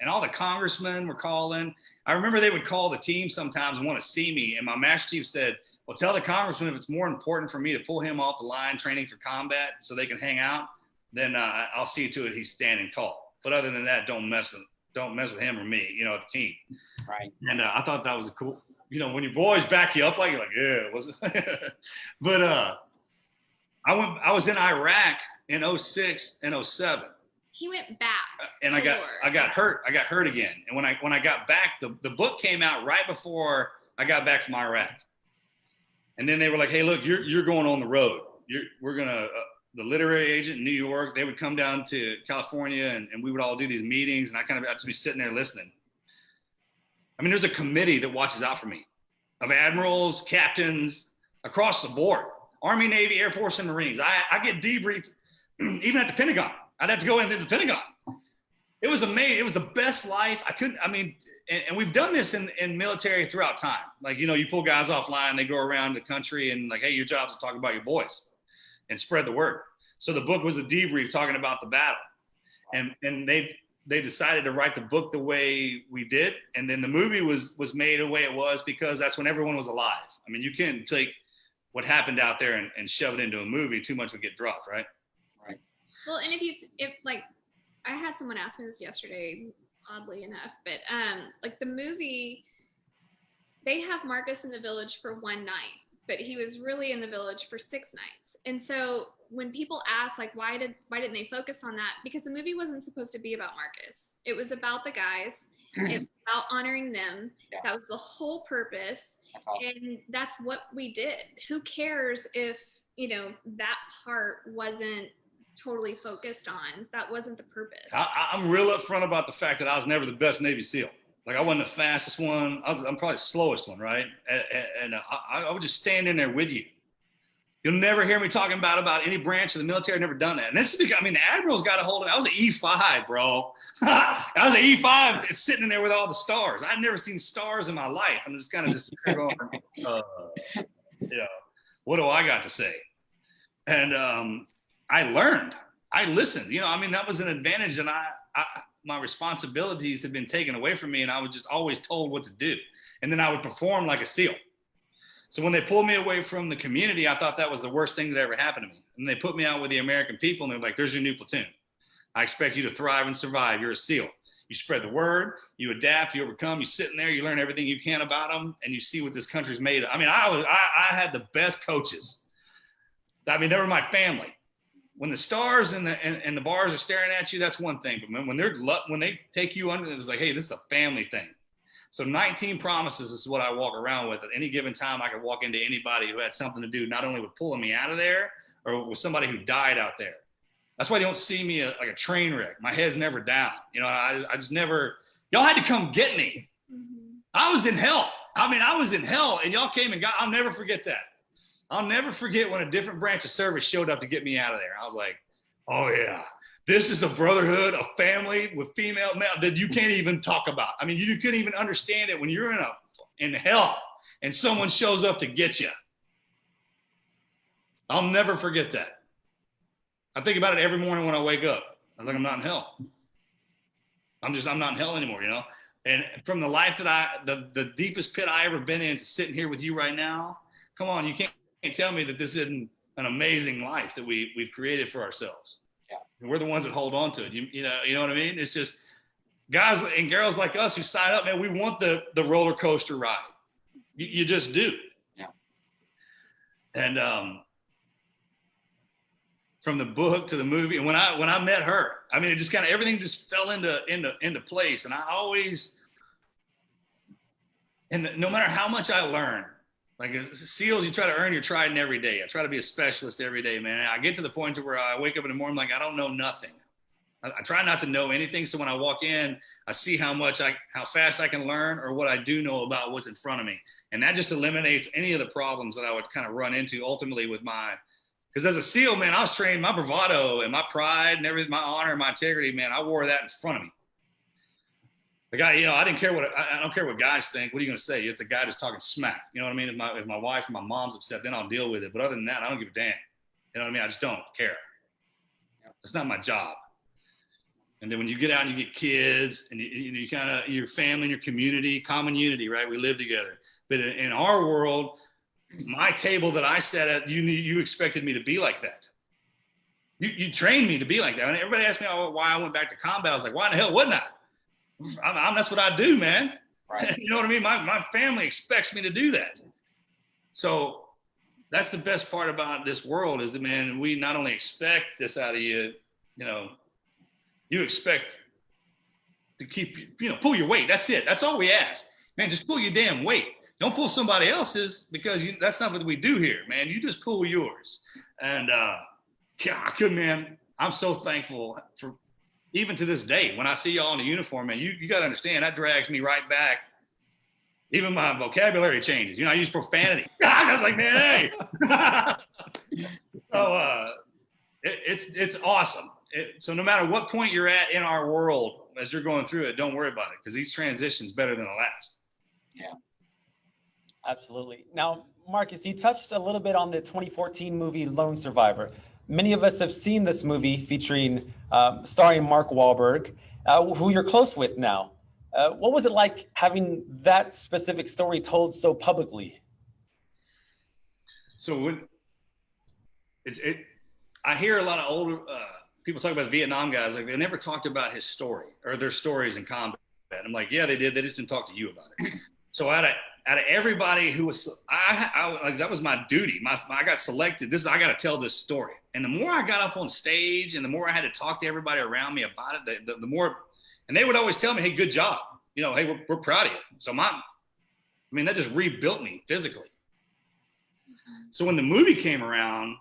And all the congressmen were calling. I remember they would call the team sometimes and want to see me. And my master chief said, well, tell the congressman if it's more important for me to pull him off the line training for combat so they can hang out, then uh, I'll see to it he's standing tall. But other than that, don't mess with don't mess with him or me, you know, the team. Right. And uh, I thought that was a cool, you know, when your boys back you up like you're like, yeah, it was but uh I went I was in Iraq in 06 and 07 He went back. and I got war. I got hurt. I got hurt again. And when I when I got back, the, the book came out right before I got back from Iraq. And then they were like, "Hey, look, you're you're going on the road. You're we're gonna." Uh, the literary agent in New York, they would come down to California, and, and we would all do these meetings, and I kind of I'd just be sitting there listening. I mean, there's a committee that watches out for me, of admirals, captains, across the board, Army, Navy, Air Force, and Marines. I, I get debriefed even at the Pentagon. I'd have to go into the Pentagon. It was amazing. It was the best life. I couldn't, I mean, and, and we've done this in, in military throughout time. Like, you know, you pull guys offline, they go around the country and like, hey, your job is to talk about your boys and spread the word. So the book was a debrief talking about the battle. And and they they decided to write the book the way we did. And then the movie was was made the way it was because that's when everyone was alive. I mean, you can't take what happened out there and, and shove it into a movie, too much would get dropped, right? right? Well, and if you if like I had someone ask me this yesterday, oddly enough, but um like the movie they have Marcus in the village for one night, but he was really in the village for six nights. And so when people ask like why did why didn't they focus on that? Because the movie wasn't supposed to be about Marcus. It was about the guys. it was about honoring them. Yeah. That was the whole purpose That's awesome. and that's what we did who cares if you know that part wasn't totally focused on that wasn't the purpose I, I'm real upfront about the fact that I was never the best Navy SEAL. Like I wasn't the fastest one. I I'm probably the slowest one, right? And, and- and I, I would just stand in there with you. You'll never hear me talking about about any branch of the military. I've never done that. And this is because I mean the admirals got a hold of. it. I was an E5, bro. I was an E5 sitting in there with all the stars. I'd never seen stars in my life. I'm just kind of just going, uh, yeah. What do I got to say? And um, I learned. I listened. You know, I mean, that was an advantage, and I, I my responsibilities had been taken away from me, and I was just always told what to do, and then I would perform like a SEAL. So when they pulled me away from the community, I thought that was the worst thing that ever happened to me. And they put me out with the American people, and they're like, "There's your new platoon. I expect you to thrive and survive. You're a SEAL. You spread the word, you adapt, you overcome. You sit in there, you learn everything you can about them, and you see what this country's made of. I mean, I was I, I had the best coaches. I mean, they were my family. When the stars and the and, and the bars are staring at you, that's one thing. But when, when they're when they take you under, it's like, hey, this is a family thing. So 19 promises is what I walk around with. At any given time, I could walk into anybody who had something to do, not only with pulling me out of there, or with somebody who died out there. That's why you don't see me a, like a train wreck. My head's never down. You know, I, I just never. Y'all had to come get me. Mhm. I was in hell. I mean, I was in hell, and y'all came and got. I'll never forget that. I'll never forget when a different branch of service showed up to get me out of there. I was like, "Oh yeah, this is a brotherhood, a family with female male that you can't even talk about. I mean, you couldn't even understand it when you're in a in hell and someone shows up to get you. I'll never forget that. I think about it every morning when I wake up. I was like, I'm not in hell. I'm just, I'm not in hell anymore, you know? And from the life that I, the, the deepest pit I ever been in to sitting here with you right now, come on, you can't, can't tell me that this isn't an amazing life that we, we've created for ourselves. Yeah. And we're the ones that hold on to it. You, you know, you know what I mean? It's just guys and girls like us who sign up, man, we want the, the roller coaster ride. You, you just do. Yeah. And, um, from the book to the movie. And when I when I met her, I mean, it just kind of everything just fell into into into place. And I always, and no matter how much I learn, Like uh, SEALs, you try to earn your trident every day. I try to be a specialist every day, man. I get to the point to where I wake up in the morning like I don't know nothing. I, I try not to know anything. So when I walk in, I see how much I, how fast I can learn, or what I do know about what's in front of me, and that just eliminates any of the problems that I would kind of run into ultimately with my. Because as a SEAL, man, I was trained my bravado and my pride and everything, my honor and my integrity, man. I wore that in front of me. The guy, you know, I didn't care what I, I don't care what guys think. What are you going to say? It's a guy just talking smack. You know what I mean? If my if my wife or my mom's upset, then I'll deal with it. But other than that, I don't give a damn. You know what I mean? I just don't care. It's not my job. And then when you get out and you get kids and you, you, you kind of your family and your community, common unity, right? We live together. But in, in our world, my table that I sat at, you you expected me to be like that. You, you trained me to be like that. And everybody asked me why I went back to combat. I was like, why in the hell wouldn't I? I'm, I'm, that's what I do, man. Right. you know what I mean? My, my family expects me to do that. So that's the best part about this world is that, man, we not only expect this out of you, you know, you expect to keep, you know, pull your weight. That's it. That's all we ask. Man, just pull your damn weight. Don't pull somebody else's because you, that's not what we do here, man. You just pull yours. And uh, yeah, I could, man. I'm so thankful for even to this day, when I see y'all in a uniform, man, you, you got to understand that drags me right back. Even my vocabulary changes. You know, I use profanity. I was like, man, hey. so uh, it, it's it's awesome. It, so no matter what point you're at in our world, as you're going through it, don't worry about it because these transitions better than the last. Yeah. Absolutely. Now, Marcus, you touched a little bit on the 2014 movie Lone Survivor. Many of us have seen this movie featuring, um, starring Mark Wahlberg, uh, who you're close with now. Uh, what was it like having that specific story told so publicly? So when it's it, I hear a lot of older uh, people talk about Vietnam guys. Like they never talked about his story or their stories in combat. I'm like, yeah, they did. They just didn't talk to you about it. So out of out of everybody who was, I, I like that was my duty. My, I got selected. This I got to tell this story. And the more I got up on stage, and the more I had to talk to everybody around me about it, the, the, the more, and they would always tell me, "Hey, good job. You know, hey, we're, we're proud of you." So my, I mean, that just rebuilt me physically. So when the movie came around,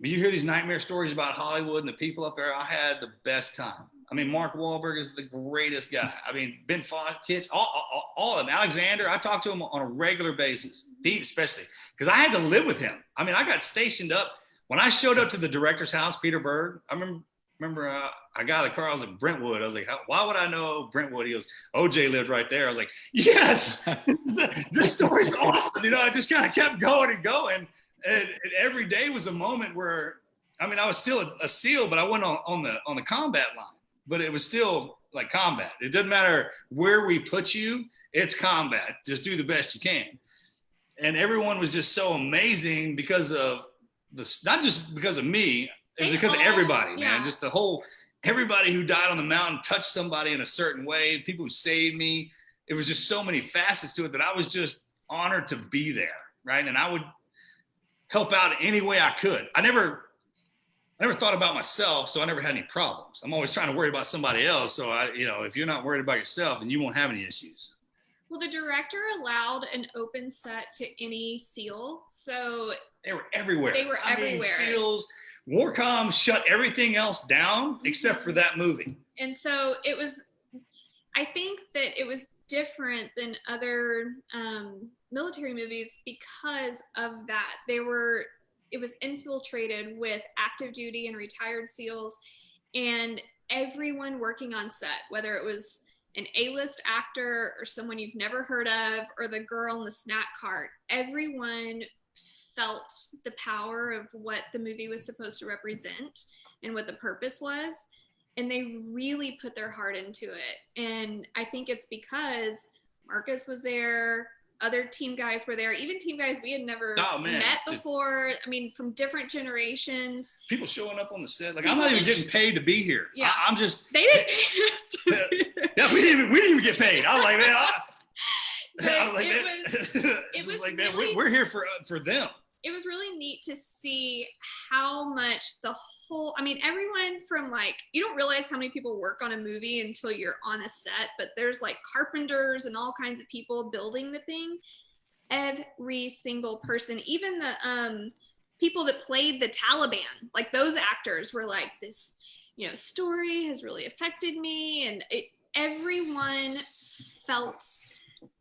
you hear these nightmare stories about Hollywood and the people up there. I had the best time. I mean, Mark Wahlberg is the greatest guy. I mean, Ben Fox, all, all, all of them. Alexander, I talk to him on a regular basis. Pete, especially, because I had to live with him. I mean, I got stationed up when I showed up to the director's house, Peter Berg. I remember, remember uh, I got out of the car. I was like Brentwood. I was like, How, why would I know Brentwood? He goes, OJ lived right there. I was like, yes, this story's awesome. You know, I just kind of kept going and going, and, and, every day was a moment where, I mean, I was still a, a SEAL, but I went on, on the on the combat line but it was still like combat. It doesn't matter where we put you, it's combat. Just do the best you can. And everyone was just so amazing because of this, not just because of me, it was because of everybody, yeah. man. Just the whole, everybody who died on the mountain touched somebody in a certain way, people who saved me. It was just so many facets to it that I was just honored to be there, right? And I would help out any way I could. I never I never thought about myself, so I never had any problems. I'm always trying to worry about somebody else. So I, you know, if you're not worried about yourself, then you won't have any issues. Well, the director allowed an open set to any SEAL, so they were everywhere. They were I everywhere. Mean, SEALs, Warcom shut everything else down Mm-hmm. except for that movie. And so it was. I think that it was different than other um, military movies because of that. They were it was infiltrated with active duty and retired SEALs and everyone working on set, whether it was an A-list actor or someone you've never heard of or the girl in the snack cart, everyone felt the power of what the movie was supposed to represent and what the purpose was. And they really put their heart into it. And I think it's because Marcus was there, other team guys were there, even team guys we had never Oh, man. met before. I mean, from different generations. People showing up on the set, like People I'm not even getting paid to be here. Yeah. I, am just They didn't pay us to be there. yeah. We didn't even we didn't even get paid. I was like, man, I, I was like, it man, was- it was like man, really- we, we're here for uh, for them. it was really neat to see how much the whole, I mean, everyone from like, you don't realize how many people work on a movie until you're on a set, but there's like carpenters and all kinds of people building the thing. Every single person, even the um, people that played the Taliban, like those actors were like, this, you know, story has really affected me. And it, everyone felt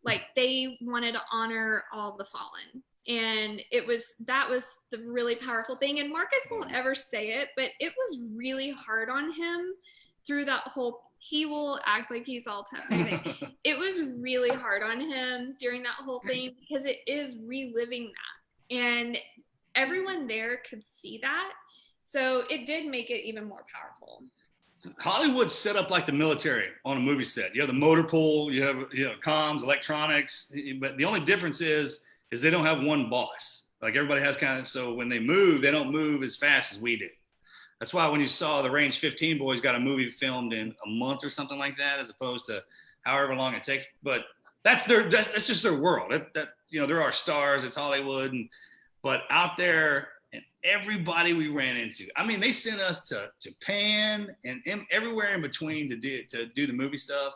like they wanted to honor all the fallen and it was that was the really powerful thing. And marcus won't mm-hmm. ever say it but it was really hard on him through that whole he will act like he's all tough it was really hard on him during that whole thing because it is reliving that. And everyone there could see that. So it did make it even more powerful. Hollywood's set up like the military on a movie set. You have the motor pool, you have you know comms, electronics, but the only difference is is they don't have one boss. Like everybody has kind of so when they move, they don't move as fast as we do. That's why when you saw the Range 15 boys got a movie filmed in a month or something like that, as opposed to however long it takes. But that's their that's, that's just their world. That, that you know there are stars. It's Hollywood, and but out there and everybody we ran into. I mean, they sent us to Japan and everywhere in between to do to do the movie stuff.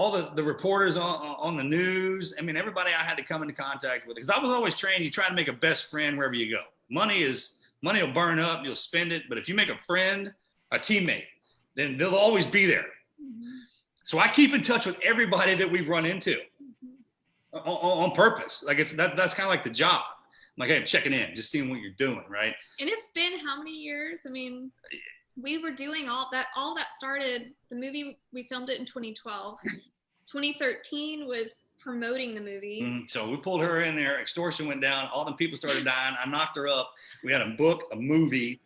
All the the reporters on on the news. I mean, everybody I had to come into contact with because I was always trained. You try to make a best friend wherever you go. Money is money will burn up. You'll spend it, but if you make a friend, a teammate, then they'll always be there. Mm-hmm. So I keep in touch with everybody that we've run into mm-hmm. on, on purpose. Like it's that that's kind of like the job like, hey, I'm checking in, just seeing what you're doing, right? And it's been how many years? I mean, we were doing all that. All that started. The movie we filmed it in 2012. 2013 was promoting the movie. Mm, so we pulled her in there. Extortion went down. All the people started dying. I knocked her up. We had a book, a movie.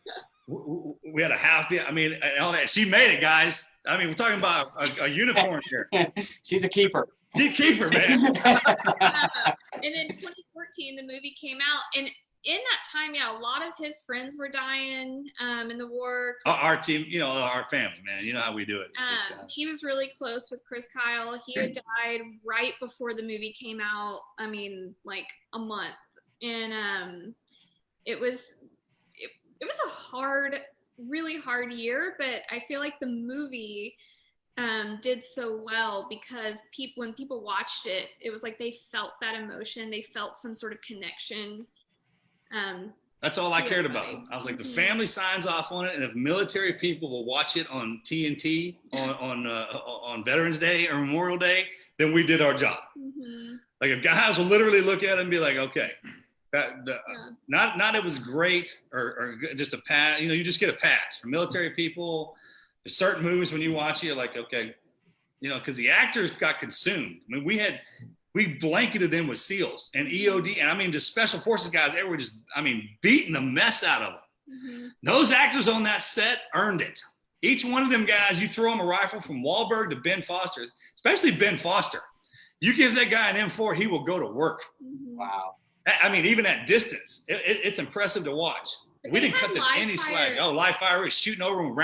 We had a half. I mean, and all that. She made it, guys. I mean, we're talking about a, a unicorn here. She's a keeper. Keep keeper, man. uh, and in 2014, the movie came out, and in that time, yeah, a lot of his friends were dying um, in the war. Our, our, team, you know, our family, man. You know how we do it. Um, uh, he was really close with Chris Kyle. He had died right before the movie came out. I mean, like a month, and um, it was it, it was a hard, really hard year. But I feel like the movie um, did so well because people when people watched it, it was like they felt that emotion, they felt some sort of connection. Um, That's all I cared about. I was like, the mm-hmm. family signs off on it, and if military people will watch it on TNT on on uh, on Veterans Day or Memorial Day, then we did our job. Mm-hmm. Like if guys will literally look at it and be like, okay, that the, yeah. not not it was great or, or just a pass. You know, you just get a pass for military people there's certain movies when you watch it, you're like, okay, you know, because the actors got consumed. I mean, we had we blanketed them with SEALs and EOD, and I mean, the special forces guys, they were just, I mean, beating the mess out of them. Mm-hmm. Those actors on that set earned it. Each one of them guys, you throw them a rifle from Wahlberg to Ben Foster, especially Ben Foster. You give that guy an M4, he will go to work. Mm-hmm. Wow. I mean, even at distance, it, it, it's impressive to watch. we didn't cut them any slack. Oh, live fire is shooting over them.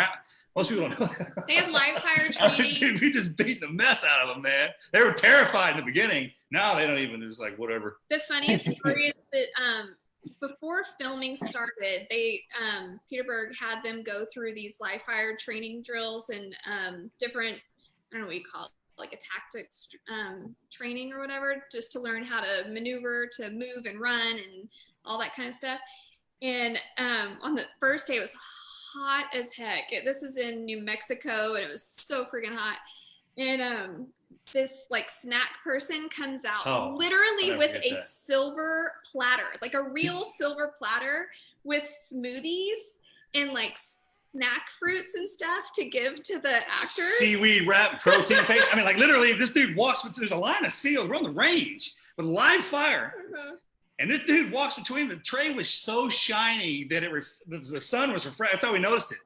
Most people don't know. They had live fire training. Dude, we just beat the mess out of them, man. They were terrified in the beginning. Now they don't even. It's like whatever. The funniest story is that um, before filming started, they um, Peter Berg had them go through these live fire training drills and um, different. I don't know what you call it like a tactics um, training or whatever, just to learn how to maneuver, to move and run, and all that kind of stuff. And um, on the first day, it was hot as heck. This is in New Mexico and it was so freaking hot. And um this like snack person comes out oh, literally with a that. silver platter, like a real silver platter with smoothies and like snack fruits and stuff to give to the actors. Seaweed wrap, protein paste. I mean, like literally, this dude walks, there's a line of seals. We're on the range with live fire. Uh-huh. And this dude walks between the tray was so shiny that it the sun was refracted. That's how we noticed it.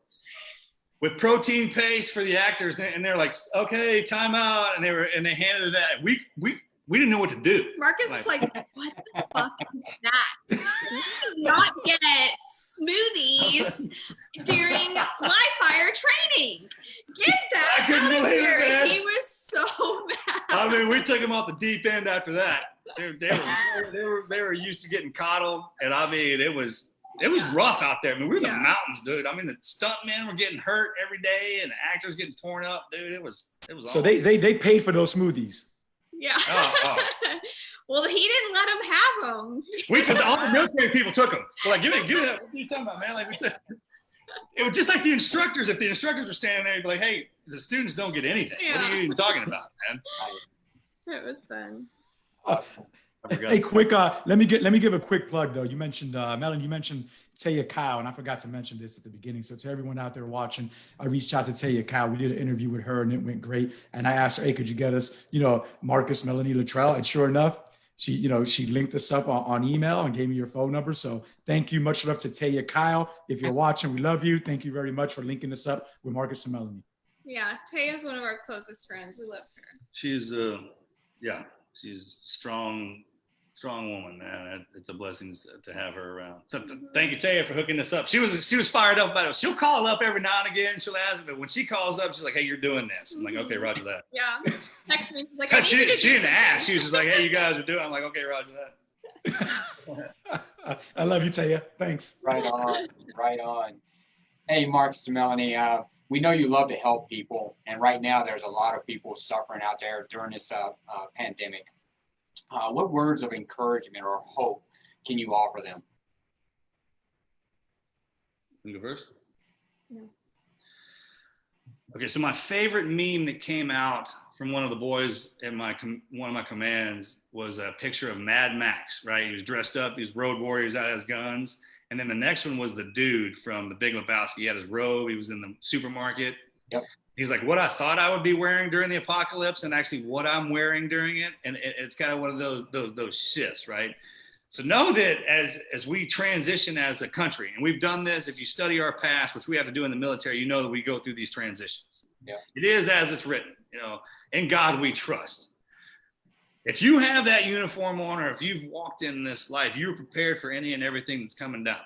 With protein paste for the actors, and they're like, "Okay, time out," and they were and they handed that. We we we didn't know what to do. Marcus like, is like, "What the fuck is that? We not get smoothies during live fire training. Get that I couldn't believe here. It, he was so mad. I mean, we took him off the deep end after that. They, they, were, they were they were used to getting coddled, and I mean, it was it was Yeah. rough out there. I mean, we were in Yeah. the mountains, dude. I mean, the stuntmen were getting hurt every day, and the actors getting torn up, dude. It was it was. So awful. they they they paid for those smoothies. Yeah. Oh, oh. well, he didn't let them have them. we took the, all the military people took them. We're like, give me give me that. What are you talking about, man? Like we took. It was just like the instructors. If the instructors were standing there, you'd be like, "Hey, the students don't get anything. What are you even talking about, man?" It was fun. I forgot Hey, quick. Uh, let me get. Let me give a quick plug though. You mentioned uh, Melon. You mentioned Taya Kyle, and I forgot to mention this at the beginning. So to everyone out there watching, I reached out to Taya Kyle. We did an interview with her, and it went great. And I asked her, "Hey, could you get us, you know, Marcus Melanie Luttrell?" And sure enough, she, you know, she linked us up on, on email and gave me your phone number. So thank you. Much love to Taya Kyle. If you're watching, we love you. Thank you very much for linking us up with Marcus and Melanie. Yeah, Taya is one of our closest friends. We love her. She's uh, yeah, she's strong, strong woman, man. It's a blessing to have her around. So th- thank you, Taya, for hooking us up. She was she was fired up about it. She'll call up every now and again. She'll ask, but when she calls up, she's like, "Hey, you're doing this." I'm like, "Okay, Roger that." Yeah. Text me. She's like, I need you she she didn't something. ask. She was just like, "Hey, you guys are doing." I'm like, "Okay, Roger that." I love you, Taya. Thanks. Right on, right on. Hey, Marcus and Melanie, uh, we know you love to help people, and right now there's a lot of people suffering out there during this uh, uh, pandemic. Uh, what words of encouragement or hope can you offer them? Can I go first? No. Okay, so my favorite meme that came out from one of the boys in my com- one of my commands was a picture of Mad Max. Right, he was dressed up. He was road warriors out his guns, and then the next one was the dude from The Big Lebowski. He had his robe. He was in the supermarket. Yep. He's like, what I thought I would be wearing during the apocalypse, and actually what I'm wearing during it, and it, it's kind of one of those those those shifts, right? So know that as as we transition as a country, and we've done this. If you study our past, which we have to do in the military, you know that we go through these transitions. Yeah. It is as it's written. You know, in God we trust. If you have that uniform on, or if you've walked in this life, you're prepared for any and everything that's coming down.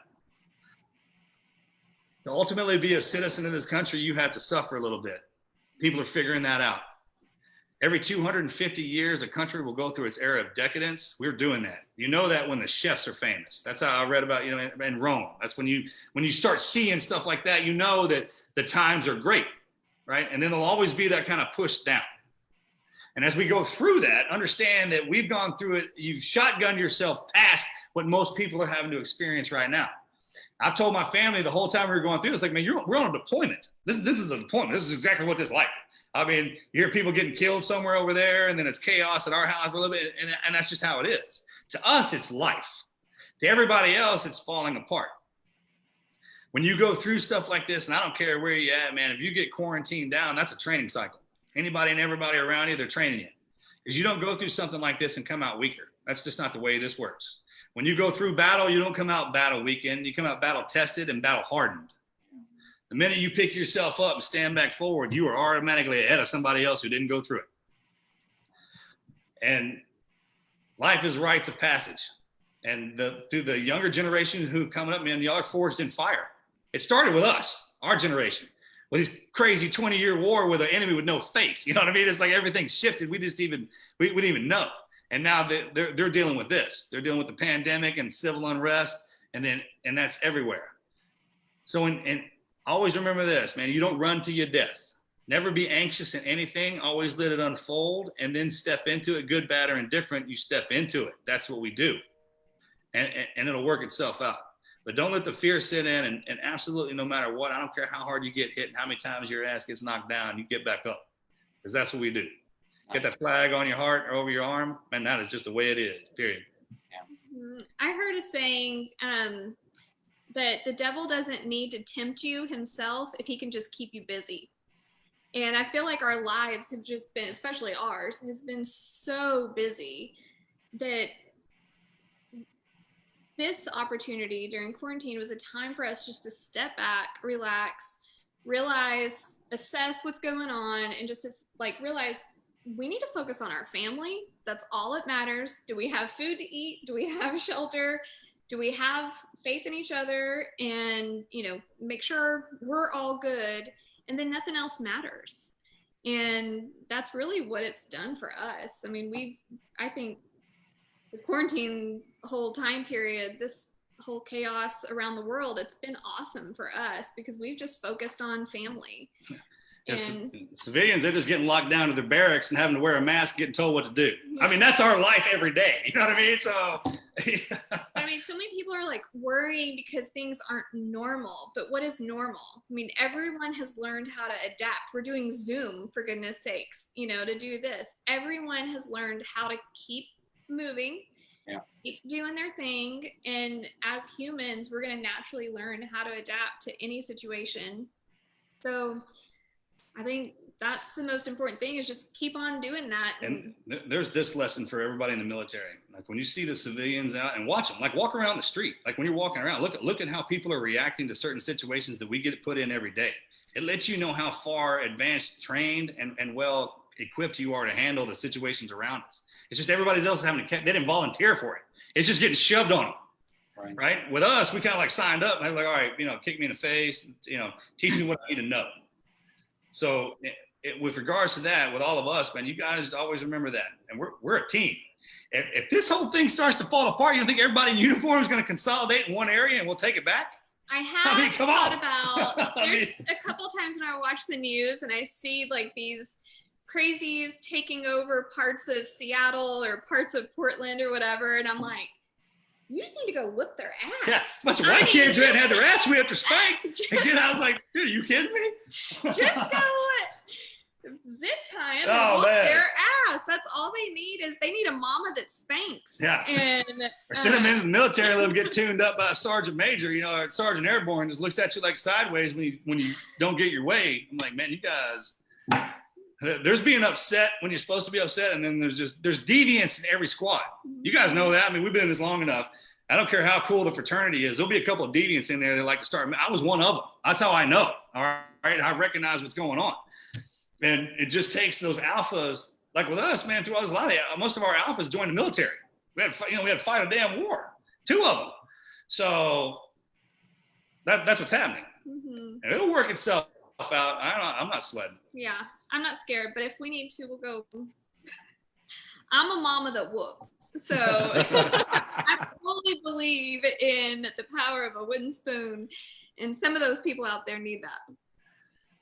To ultimately be a citizen of this country, you have to suffer a little bit. People are figuring that out. Every 250 years, a country will go through its era of decadence. We're doing that. You know that when the chefs are famous. That's how I read about, you know, in, Rome. That's when you when you start seeing stuff like that, you know that the times are great, right? And then there'll always be that kind of push down. And as we go through that, understand that we've gone through it. You've shotgunned yourself past what most people are having to experience right now. I've told my family the whole time we were going through this, like, man, you're, we're on a deployment. This, this is a deployment. This is exactly what this is like. I mean, you hear people getting killed somewhere over there, and then it's chaos at our house for a little bit, and, and that's just how it is. To us, it's life. To everybody else, it's falling apart. When you go through stuff like this, and I don't care where you're at, man, if you get quarantined down, that's a training cycle. Anybody and everybody around you, they're training you. Because you don't go through something like this and come out weaker. That's just not the way this works. When you go through battle, you don't come out battle weakened. You come out battle tested and battle hardened. The minute you pick yourself up and stand back forward, you are automatically ahead of somebody else who didn't go through it. And life is rites of passage. And the, through the younger generation who coming up, man, y'all are forged in fire. It started with us, our generation, with this crazy 20 year war with an enemy with no face. You know what I mean? It's like everything shifted. We just even, we, we didn't even know. And now they, they're, they're dealing with this. They're dealing with the pandemic and civil unrest. And then, and that's everywhere. So, and, and always remember this, man, you don't run to your death. Never be anxious in anything. Always let it unfold and then step into it, good, bad, or indifferent. You step into it. That's what we do. And, and, and it'll work itself out. But don't let the fear sit in and, and absolutely no matter what, I don't care how hard you get hit and how many times your ass gets knocked down, you get back up. Because that's what we do. Get that flag on your heart or over your arm, and that is just the way it is, period. Mm, I heard a saying um, that the devil doesn't need to tempt you himself if he can just keep you busy. And I feel like our lives have just been, especially ours, has been so busy that this opportunity during quarantine was a time for us just to step back, relax, realize, assess what's going on, and just like realize we need to focus on our family. That's all that matters. Do we have food to eat? Do we have shelter? Do we have faith in each other? And, you know, make sure we're all good. And then nothing else matters. And that's really what it's done for us. I mean, we've, I think the quarantine whole time period, this whole chaos around the world, it's been awesome for us because we've just focused on family. Civilians, they're just getting locked down to their barracks and having to wear a mask, getting told what to do. I mean, that's our life every day. You know what I mean? So, I mean, so many people are like worrying because things aren't normal. But what is normal? I mean, everyone has learned how to adapt. We're doing Zoom, for goodness sakes, you know, to do this. Everyone has learned how to keep moving, Yeah. keep doing their thing. And as humans, we're going to naturally learn how to adapt to any situation. So I think that's the most important thing is just keep on doing that. and th- there's this lesson for everybody in the military. Like when you see the civilians out and watch them, like walk around the street, like when you're walking around, look at look at how people are reacting to certain situations that we get put in every day. It lets you know how far advanced, trained, and, and well equipped you are to handle the situations around us. It's just everybody else having to, they didn't volunteer for it. It's just getting shoved on them. Right. Right. With us, we kind of like signed up I was like, all right, you know, kick me in the face, you know, teach me what I need to know. So it, it, with regards to that, with all of us, man, you guys always remember that. And we're, we're a team. If, if this whole thing starts to fall apart, you don't think everybody in uniform is going to consolidate in one area and we'll take it back? I have I mean, come thought on. about I there's mean- a couple times when I watch the news and I see like these crazies taking over parts of Seattle or parts of Portland or whatever, and I'm like, you just need to go whip their ass. Yeah, bunch of I white kids who hadn't had their ass whipped or spanked. Just, And then I was like, dude, are you kidding me? just go zip tie 'em Oh, and whoop man. their ass. That's all they need is they need a mama that spanks. Yeah. And Or send them uh, into the military, let them get tuned up by a sergeant major, you know, or sergeant airborne just looks at you like sideways when you when you don't get your way. I'm like, man, you guys, there's being upset when you're supposed to be upset, and then there's just there's deviance in every squad. You guys know that. I mean, we've been in this long enough. I don't care how cool the fraternity is. There'll be a couple of deviants in there that like to start. I was one of them. That's how I know. All right, I recognize what's going on, and it just takes those alphas. Like with us, man, through all this, a lot of most of our alphas joined the military. We had, to fight- you know, we had to fight a damn war, two of them. So that that's what's happening. mhm. And it'll work itself out. I don't, I'm not sweating. Yeah, I'm not scared, but if we need to, we'll go. I'm a mama that whoops. So I fully believe in the power of a wooden spoon. And some of those people out there need that.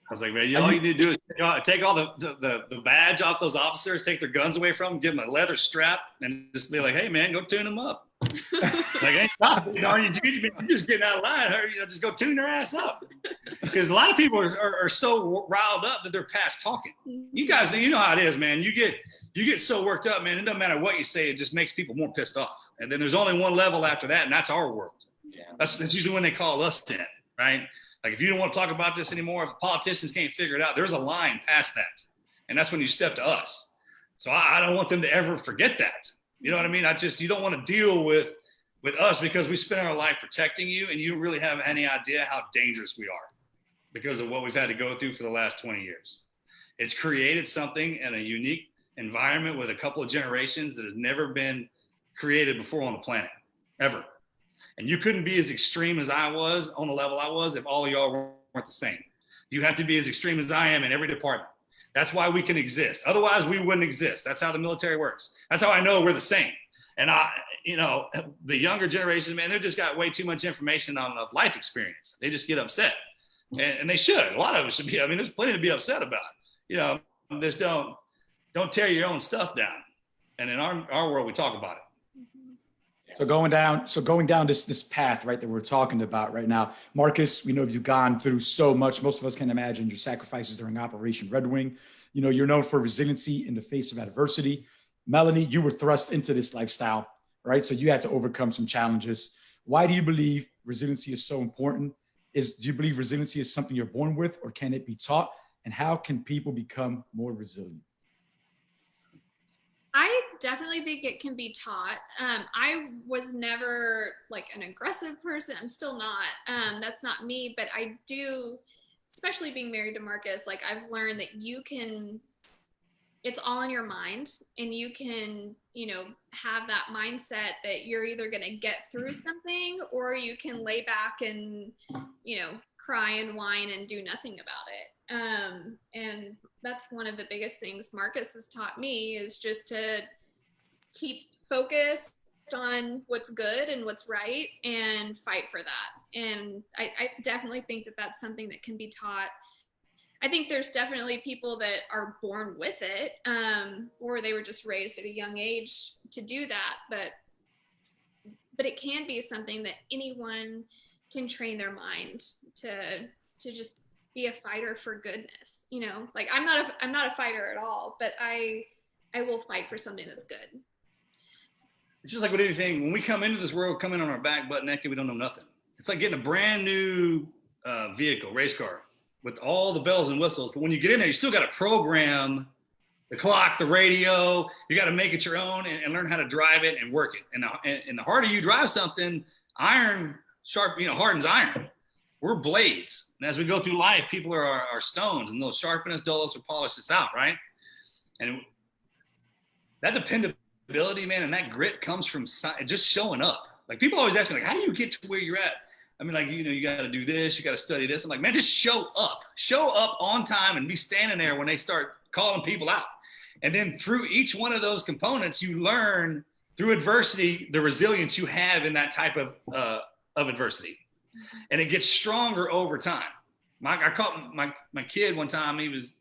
I was like, man, you, all you need to do is you know, take all the, the, the, the badge off those officers, take their guns away from them, give them a leather strap, and just be like, hey, man, go tune them up. Like, ain't stop, you know, you, you're just getting out of line. Or, you know, just go tune their ass up. Because a lot of people are, are, are so riled up that they're past talking. You guys, you know how it is, man. You get you get so worked up, man. It doesn't matter what you say; it just makes people more pissed off. And then there's only one level after that, and that's our world. Yeah. That's, that's usually when they call us in, right? Like if you don't want to talk about this anymore, if politicians can't figure it out, there's a line past that, and that's when you step to us. So I, I don't want them to ever forget that. You know what I mean? I just you don't want to deal with with us because we spend our life protecting you, and you don't really have any idea how dangerous we are because of what we've had to go through for the last 20 years. It's created something in a unique environment with a couple of generations that has never been created before on the planet, ever. And you couldn't be as extreme as I was on the level I was if all of y'all weren't the same. You have to be as extreme as I am in every department. That's why we can exist. Otherwise, we wouldn't exist. That's how the military works. That's how I know we're the same. And I, you know, the younger generation, man, they just got way too much information on life experience. They just get upset, and, and they should. A lot of us should be. I mean, there's plenty to be upset about. You know, just don't don't tear your own stuff down. And in our our world, we talk about it. So going down, so going down this this path, right, that we're talking about right now, Marcus. We know you've gone through so much. Most of us can imagine your sacrifices during Operation Red Wing. You know, you're known for resiliency in the face of adversity. Melanie, you were thrust into this lifestyle, right? So you had to overcome some challenges. Why do you believe resiliency is so important? Is do you believe resiliency is something you're born with, or can it be taught? And how can people become more resilient? I definitely think it can be taught. Um, I was never like an aggressive person. I'm still not. Um, that's not me. But I do, especially being married to Marcus, like I've learned that you can, it's all in your mind and you can, you know, have that mindset that you're either going to get through something or you can lay back and, you know, cry and whine and do nothing about it. Um, and that's one of the biggest things Marcus has taught me is just to keep focused, on what's good and what's right and fight for that. And I, I definitely think that that's something that can be taught. I think there's definitely people that are born with it, um, or they were just raised at a young age to do that. But but it can be something that anyone can train their mind to to just be a fighter for goodness. You know, like I'm not a I'm not a fighter at all, but I I will fight for something that's good. It's just like with anything. When we come into this world, come in on our back, butt naked, we don't know nothing. It's like getting a brand new uh, vehicle, race car, with all the bells and whistles. But when you get in there, you still got to program the clock, the radio. You got to make it your own and, and, learn how to drive it and work it. And the, and, the harder you drive something, iron sharp, you know, hardens iron. We're blades. And as we go through life, people are our, stones and they'll sharpen us, dull us, or polish us out, right? And that dependability, man, and that grit comes from just showing up. Like people always ask me, like, how do you get to where you're at? I mean, like, you know, you got to do this, you got to study this. I'm like, man, just show up, show up on time and be standing there when they start calling people out. And then through each one of those components, you learn through adversity, the resilience you have in that type of, uh, of adversity. And it gets stronger over time. My, I caught my, my kid one time, he was,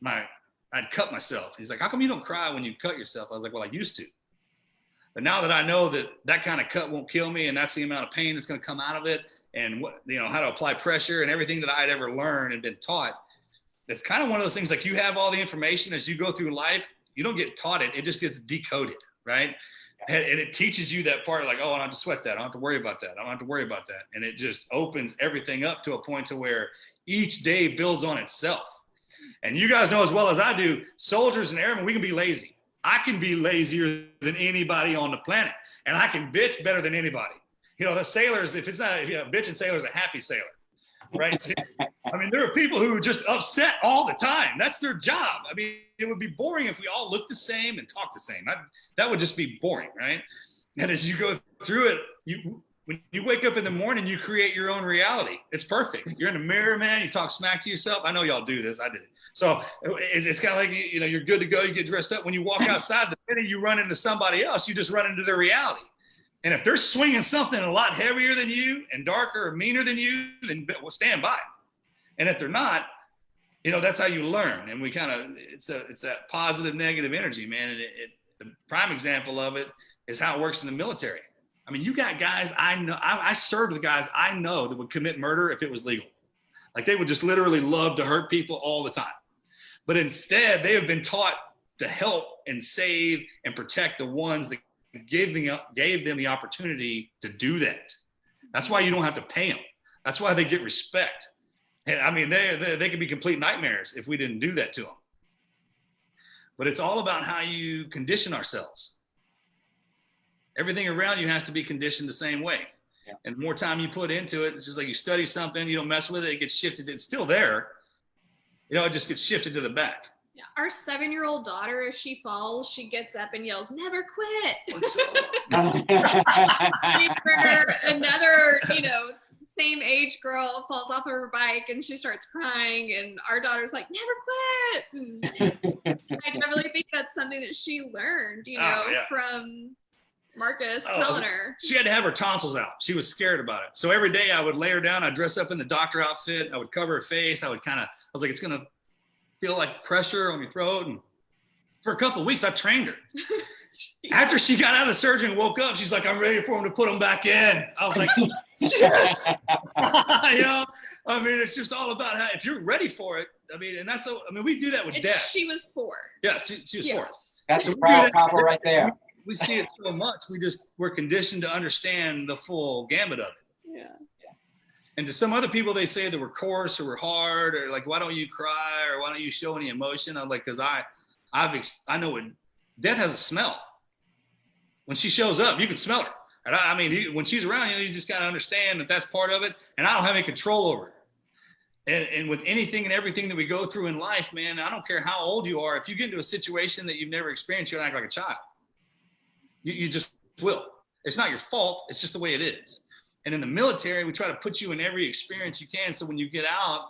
my, I'd cut myself. He's like, how come you don't cry when you cut yourself? I was like, well, I used to. But now that I know that that kind of cut won't kill me and that's the amount of pain that's going to come out of it and what, you know, how to apply pressure and everything that I had ever learned and been taught, it's kind of one of those things like you have all the information as you go through life, you don't get taught it, it just gets decoded, right? And, and it teaches you that part like, oh, I don't have to sweat that. I don't have to worry about that. I don't have to worry about that. And it just opens everything up to a point to where each day builds on itself. And you guys know as well as I do, soldiers and airmen, we can be lazy. I can be lazier than anybody on the planet, and I can bitch better than anybody. You know, the sailors, if it's not, you know, bitching sailor's a happy sailor, right? I mean, there are people who are just upset all the time. That's their job. I mean, it would be boring if we all looked the same and talked the same. I, that would just be boring, right? And as you go through it, you when you wake up in the morning, you create your own reality. It's perfect. You're in the mirror, man. You talk smack to yourself. I know y'all do this. I did it. So it's, it's kind of like, you know, you're good to go. You get dressed up. When you walk outside, the minute you run into somebody else, you just run into their reality. And if they're swinging something a lot heavier than you and darker or meaner than you, then stand by. And if they're not, you know, that's how you learn. And we kind of, it's a, it's that positive, negative energy, man. And it, it, the prime example of it is how it works in the military I mean, you got guys I know, I, I served with guys I know that would commit murder if it was legal. Like they would just literally love to hurt people all the time. But instead, they have been taught to help and save and protect the ones that gave them, gave them the opportunity to do that. That's why you don't have to pay them. That's why they get respect. And I mean, they, they, they could be complete nightmares if we didn't do that to them. But it's all about how you condition ourselves everything around you has to be conditioned the same way. Yeah. And the more time you put into it, it's just like you study something, you don't mess with it, it gets shifted. It's still there. You know, it just gets shifted to the back. Yeah. Our seven year old daughter, if she falls, she gets up and yells, never quit. another, you know, same age girl falls off of her bike and she starts crying and our daughter's like never quit hmm. i definitely think that's something that she learned you oh, know oh, yeah. from Marcus oh, telling her. She had to have her tonsils out. She was scared about it. So every day I would lay her down. I'd dress up in the doctor outfit. I would cover her face. I would kind of, I was like, it's going to feel like pressure on your throat. And for a couple weeks, I trained her. After she got out of the surgery and woke up, she's like, I'm ready for him to put them back in. I was like, yes. you know, I mean, it's just all about how, if you're ready for it, I mean, and that's, so, I mean, we do that with and death. She was four. Yeah, she, she was yeah. four. That's a proud couple right there we see it so much. We just we're conditioned to understand the full gamut of it. Yeah. And to some other people, they say that we're coarse or we're hard or like, why don't you cry or why don't you show any emotion? I'm like, because I, I've I know it. Death has a smell. When she shows up, you can smell her. And I, I mean, when she's around, you, know, you just kind of understand that that's part of it. And I don't have any control over it. And, and, with anything and everything that we go through in life, man, I don't care how old you are. If you get into a situation that you've never experienced, you'll act like a child. You, you just will. It's not your fault. It's just the way it is. And in the military, we try to put you in every experience you can. So when you get out,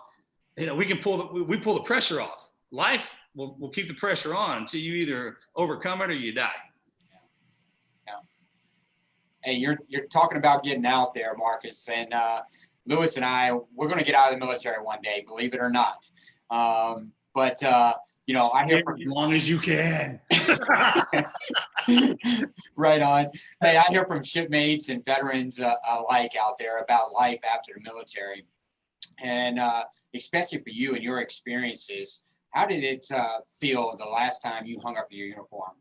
you know, we can pull the, we pull the pressure off. Life will, will keep the pressure on until you either overcome it or you die. Yeah. hey, you're you're talking about getting out there, Marcus, and uh, Lewis and I, we're going to get out of the military one day, believe it or not. Um, but uh, you know, I hear from as long as you can. right on. Hey, I hear from shipmates and veterans uh, alike out there about life after the military, and uh, especially for you and your experiences. How did it uh, feel the last time you hung up your uniform?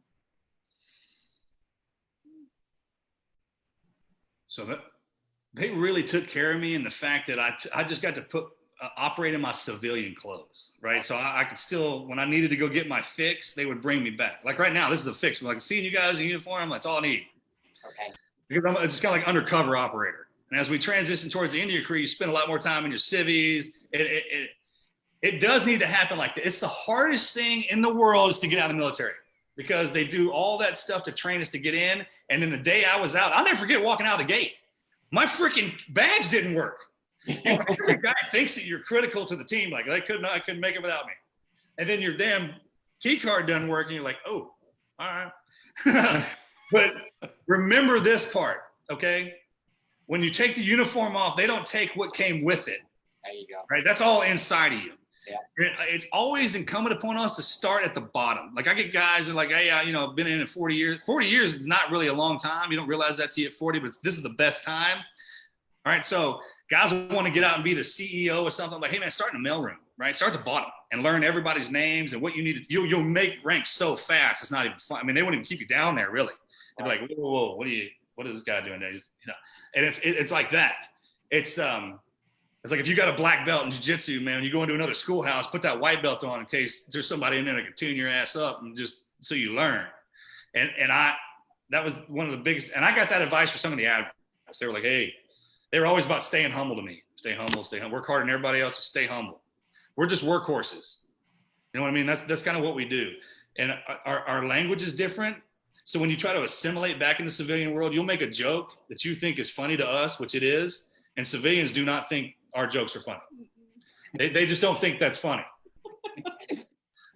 So that they really took care of me and the fact that I, I just got to put Uh, operate in my civilian clothes, right? So I, I, could still, when I needed to go get my fix, they would bring me back. Like right now, this is a fix. Like seeing you guys in uniform, that's all I need. Okay. Because I'm it's kind of like undercover operator. And as we transition towards the end of your career, you spend a lot more time in your civvies. It, it, it, it does need to happen like that. It's the hardest thing in the world is to get out of the military because they do all that stuff to train us to get in. And then the day I was out, I'll never forget walking out of the gate. My freaking badge didn't work. The guy thinks that you're critical to the team. Like they couldn't, I couldn't make it without me. And then your damn key card doesn't work, and you're like, oh, all right. but remember this part, okay? When you take the uniform off, they don't take what came with it. There you go. Right, that's all inside of you. Yeah. Uh, it's always incumbent upon us to start at the bottom. Like I get guys that are like, hey, I, you know, been in it 40 years. 40 years is not really a long time. You don't realize that till you at 40, but this is the best time. All right, so guys want to get out and be the CEO or something like, hey man, start in the mailroom, right? Start at the bottom and learn everybody's names and what you need to. You'll you'll make ranks so fast. It's not even fun. I mean, they won't even keep you down there really. They're like, whoa, whoa, whoa, what are you? What is this guy doing there? You know, and it's it, it's like that. It's um, it's like if you got a black belt in jiu-jitsu, man, you go into another schoolhouse, put that white belt on in case there's somebody in there that can tune your ass up and just so you learn. And and I that was one of the biggest and I got that advice for some of the admirals. They were like, hey, they were always about staying humble to me. Stay humble, stay humble, work harder than everybody else, just stay humble. We're just workhorses. You know what I mean? That's that's kind of what we do. And our, our language is different. So when you try to assimilate back in the civilian world, you'll make a joke that you think is funny to us, which it is, and civilians do not think our jokes are funny. They, they just don't think that's funny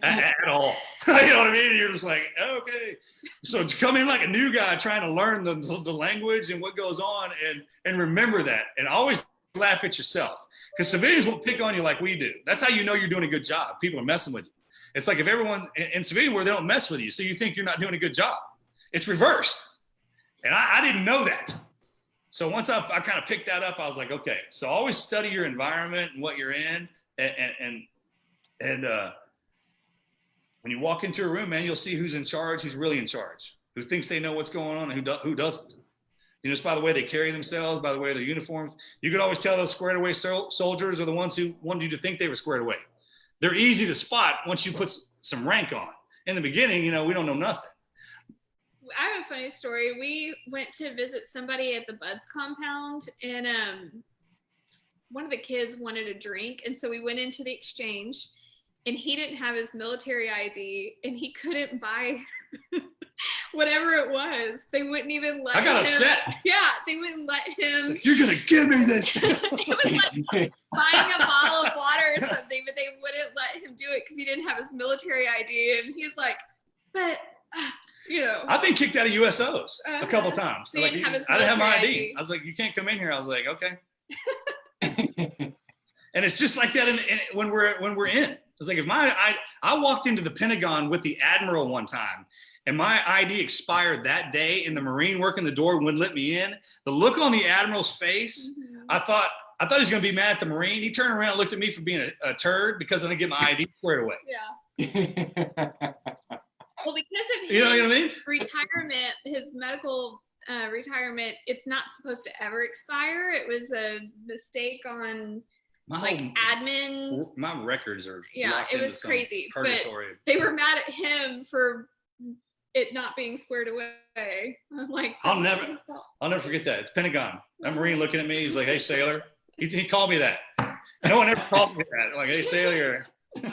at, at, all. you know what I mean? You're just like, okay. So to come in like a new guy trying to learn the, the language and what goes on and, and remember that and always laugh at yourself because civilians won't pick on you like we do. That's how you know you're doing a good job. People are messing with you. It's like if everyone in, in civilian where they don't mess with you, so you think you're not doing a good job. It's reversed. And I, I didn't know that. So once I, I kind of picked that up, I was like, okay, so always study your environment and what you're in. And, and, and uh, when you walk into a room, man, you'll see who's in charge, who's really in charge, who thinks they know what's going on and who, do, who doesn't. You know, just by the way they carry themselves, by the way their uniforms, you could always tell those squared away sol soldiers are the ones who wanted you to think they were squared away. They're easy to spot once you put some rank on. In the beginning, you know, we don't know nothing. I have a funny story. We went to visit somebody at the BUD/S compound and um, one of the kids wanted a drink. And so we went into the exchange and he didn't have his military ID and he couldn't buy whatever it was. They wouldn't even let I got him, upset. Yeah, they wouldn't let him. Like, You're going to give me this. it was like buying a bottle of water or something, but they wouldn't let him do it because he didn't have his military ID. And he's like, but. Uh, you know. I've been kicked out of USOs uh, a couple uh-huh. times. So like, didn't I didn't have my ID. ID. I was like, you can't come in here. I was like, okay. and it's just like that in, in, when we're when we're in. It's like if my I I walked into the Pentagon with the admiral one time, and my ID expired that day, and the Marine working the door wouldn't let me in. The look on the admiral's face, Mhm. I thought I thought he was gonna be mad at the Marine. He turned around and looked at me for being a, a turd because I didn't get my ID squared away. Yeah. Well, because of his You know what I mean? retirement, his medical uh, retirement, it's not supposed to ever expire. It was a mistake on My like whole- admin. my records are Yeah, it was some crazy, but- Purgatory. They were mad at him for it not being squared away. I'm like, I'll never- I'll never forget that. It's Pentagon. That Marine looking at me. He's like, "Hey, sailor." He, he called me that. No one ever called me that. Like, "Hey, sailor."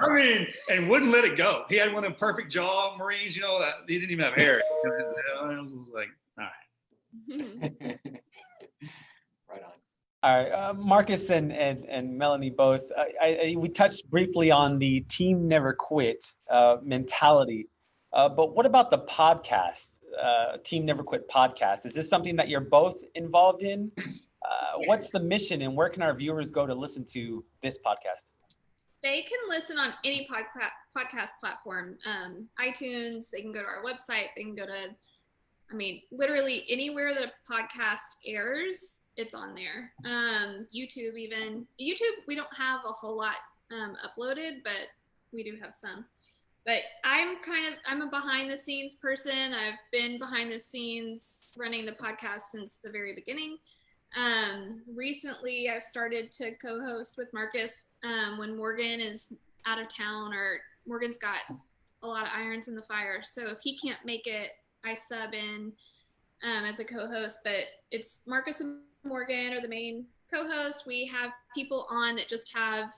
I mean, and wouldn't let it go. He had one of them perfect jaw Marines. You know that he didn't even have hair. I was like, all right. Right on. All right, uh, Marcus and, and, and Melanie both, I, I, I- we touched briefly on the team never quit uh, mentality. Uh, but what about the podcast? uh, Team Never Quit podcast. Is this something that you're both involved in? Uh, what's the mission and where can our viewers go to listen to this podcast? They can listen on any podcast podcast platform, um, iTunes. They can go to our website. They can go to, I mean, literally anywhere that a podcast airs, it's on there. Um, YouTube, even YouTube, we don't have a whole lot um, uploaded, but we do have some. But I'm kind of I'm a behind the scenes person. I've been behind the scenes running the podcast since the very beginning. Um, recently, I've started to co-host with Marcus um, when Morgan is out of town or Morgan's got a lot of irons in the fire. So if he can't make it, I sub in um, as a co-host. But it's Marcus and Morgan are the main co-host. We have people on that just have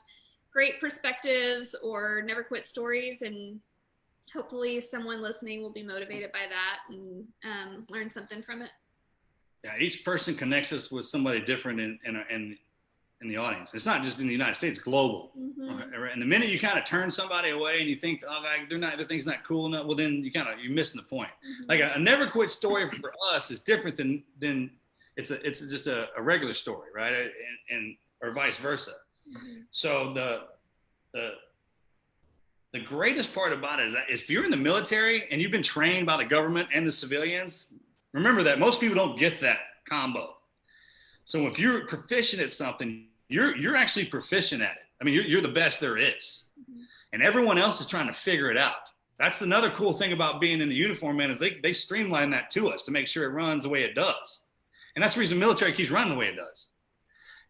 great perspectives or never quit stories and hopefully someone listening will be motivated by that and um, learn something from it yeah each person connects us with somebody different in in, in, in the audience it's not just in the united states global mm-hmm. okay? and the minute you kind of turn somebody away and you think oh like, they're not their thing's not cool enough well then you kind of you're missing the point Mhm. like a, a never quit story for us is different than than it's a it's just a, a regular story right and, and or vice versa Mhm. so the the the greatest part about it is that if you're in the military and you've been trained by the government and the civilians, remember that most people don't get that combo. So if you're proficient at something, you're you're actually proficient at it. I mean, you're you're the best there is, Mhm. and everyone else is trying to figure it out. That's another cool thing about being in the uniform, man, is they they streamline that to us to make sure it runs the way it does, and that's the reason the military keeps running the way it does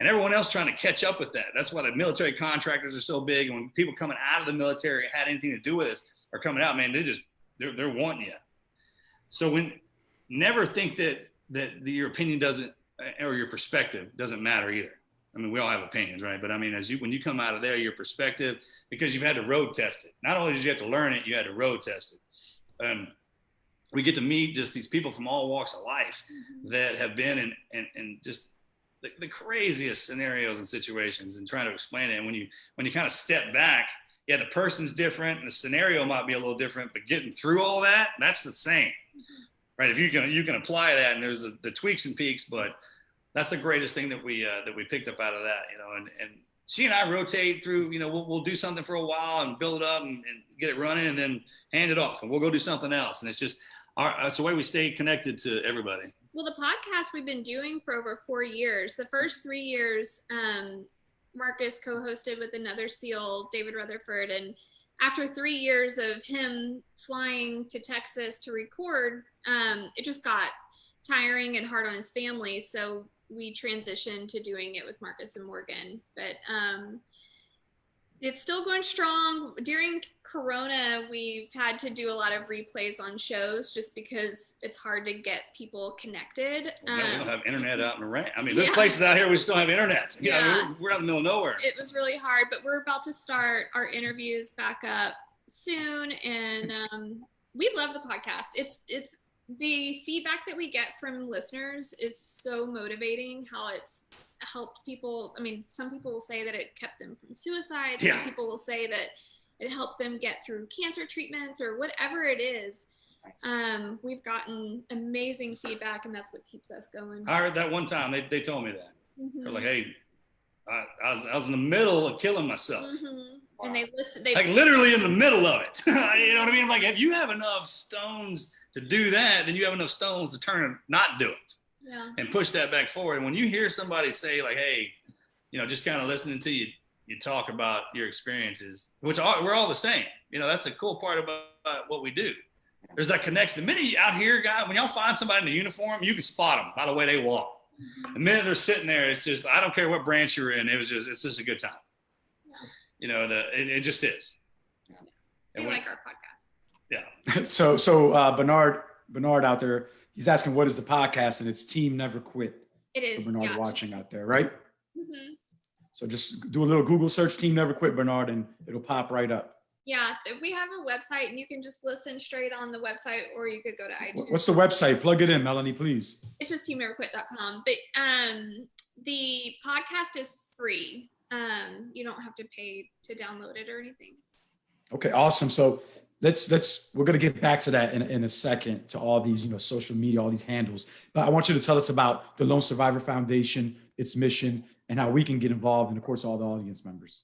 and everyone else trying to catch up with that. That's why the military contractors are so big. And when people coming out of the military had anything to do with this are coming out, man, they just they're they're wanting you. So when never think that that your opinion doesn't or your perspective doesn't matter either. I mean, we all have opinions, right? But I mean, as you when you come out of there, your perspective because you've had to road test it. Not only did you have to learn it, you had to road test it. Um, we get to meet just these people from all walks of life Mhm. that have been in and and just the, the craziest scenarios and situations and trying to explain it. And when you when you kind of step back, yeah, the person's different and the scenario might be a little different, but getting through all that, that's the same. Right. If you can you can apply that and there's the, the tweaks and peaks, but that's the greatest thing that we uh, that we picked up out of that, you know, and and she and I rotate through, you know, we'll, we'll do something for a while and build it up and, and get it running and then hand it off and we'll go do something else. And it's just our, that's the way we stay connected to everybody. Well, the podcast we've been doing for over four years. The first three years, um, Marcus co-hosted with another SEAL, David Rutherford, and after three years of him flying to Texas to record, um, it just got tiring and hard on his family. So we transitioned to doing it with Marcus and Morgan. But um, it's still going strong. During Corona, we've had to do a lot of replays on shows just because it's hard to get people connected. We don't, we don't Um, have internet out in the rain. I mean, there's Yeah. places out here we still have internet. You know, Yeah. we're, we're out in the middle of nowhere. it was really hard, but we're about to start our interviews back up soon, and um, we love the podcast. It's it's the feedback that we get from listeners is so motivating. How it's helped people. I mean, some people will say that it kept them from suicide. Yeah. Some people will say that it helped them get through cancer treatments or whatever it is. Um, we've gotten amazing feedback, and that's what keeps us going. I heard that one time. They, they told me that. Mhm. They're like, hey, I, I, was, I was in the middle of killing myself. Mhm. And they listen. They Like literally in the middle of it. you know what I mean? Like, if you have enough stones to do that, then you have enough stones to turn and not do it yeah. and push that back forward. And when you hear somebody say, like, hey, you know, just kind of listening to you, you talk about your experiences, which are, we're all the same. You know, that's the cool part about, about what we do. There's that connection. The minute you out here, guy, when y'all find somebody in a uniform, you can spot them by the way they walk. The minute they're sitting there, it's just I don't care what branch you're in. It was just it's just a good time. You know, the it, it just is. They And when- like our podcast. yeah. so so uh, Bernard Bernard out there, he's asking what is the podcast, and it's Team Never Quit It for. Bernard yeah. watching out there, right? Mhm. So just do a little Google search, Team Never Quit Bernard, and it'll pop right up. Yeah, we have a website, and you can just listen straight on the website, or you could go to iTunes. What's the website? Plug it in, Melanie, please. It's just teamneverquit.com. But um, the podcast is free. Um, you don't have to pay to download it or anything. Okay, awesome. So let's let's we're gonna get back to that in, in a second to all these you know social media, all these handles. But I want you to tell us about the Lone Survivor Foundation, its mission, and how we can get involved, and of course all the audience members.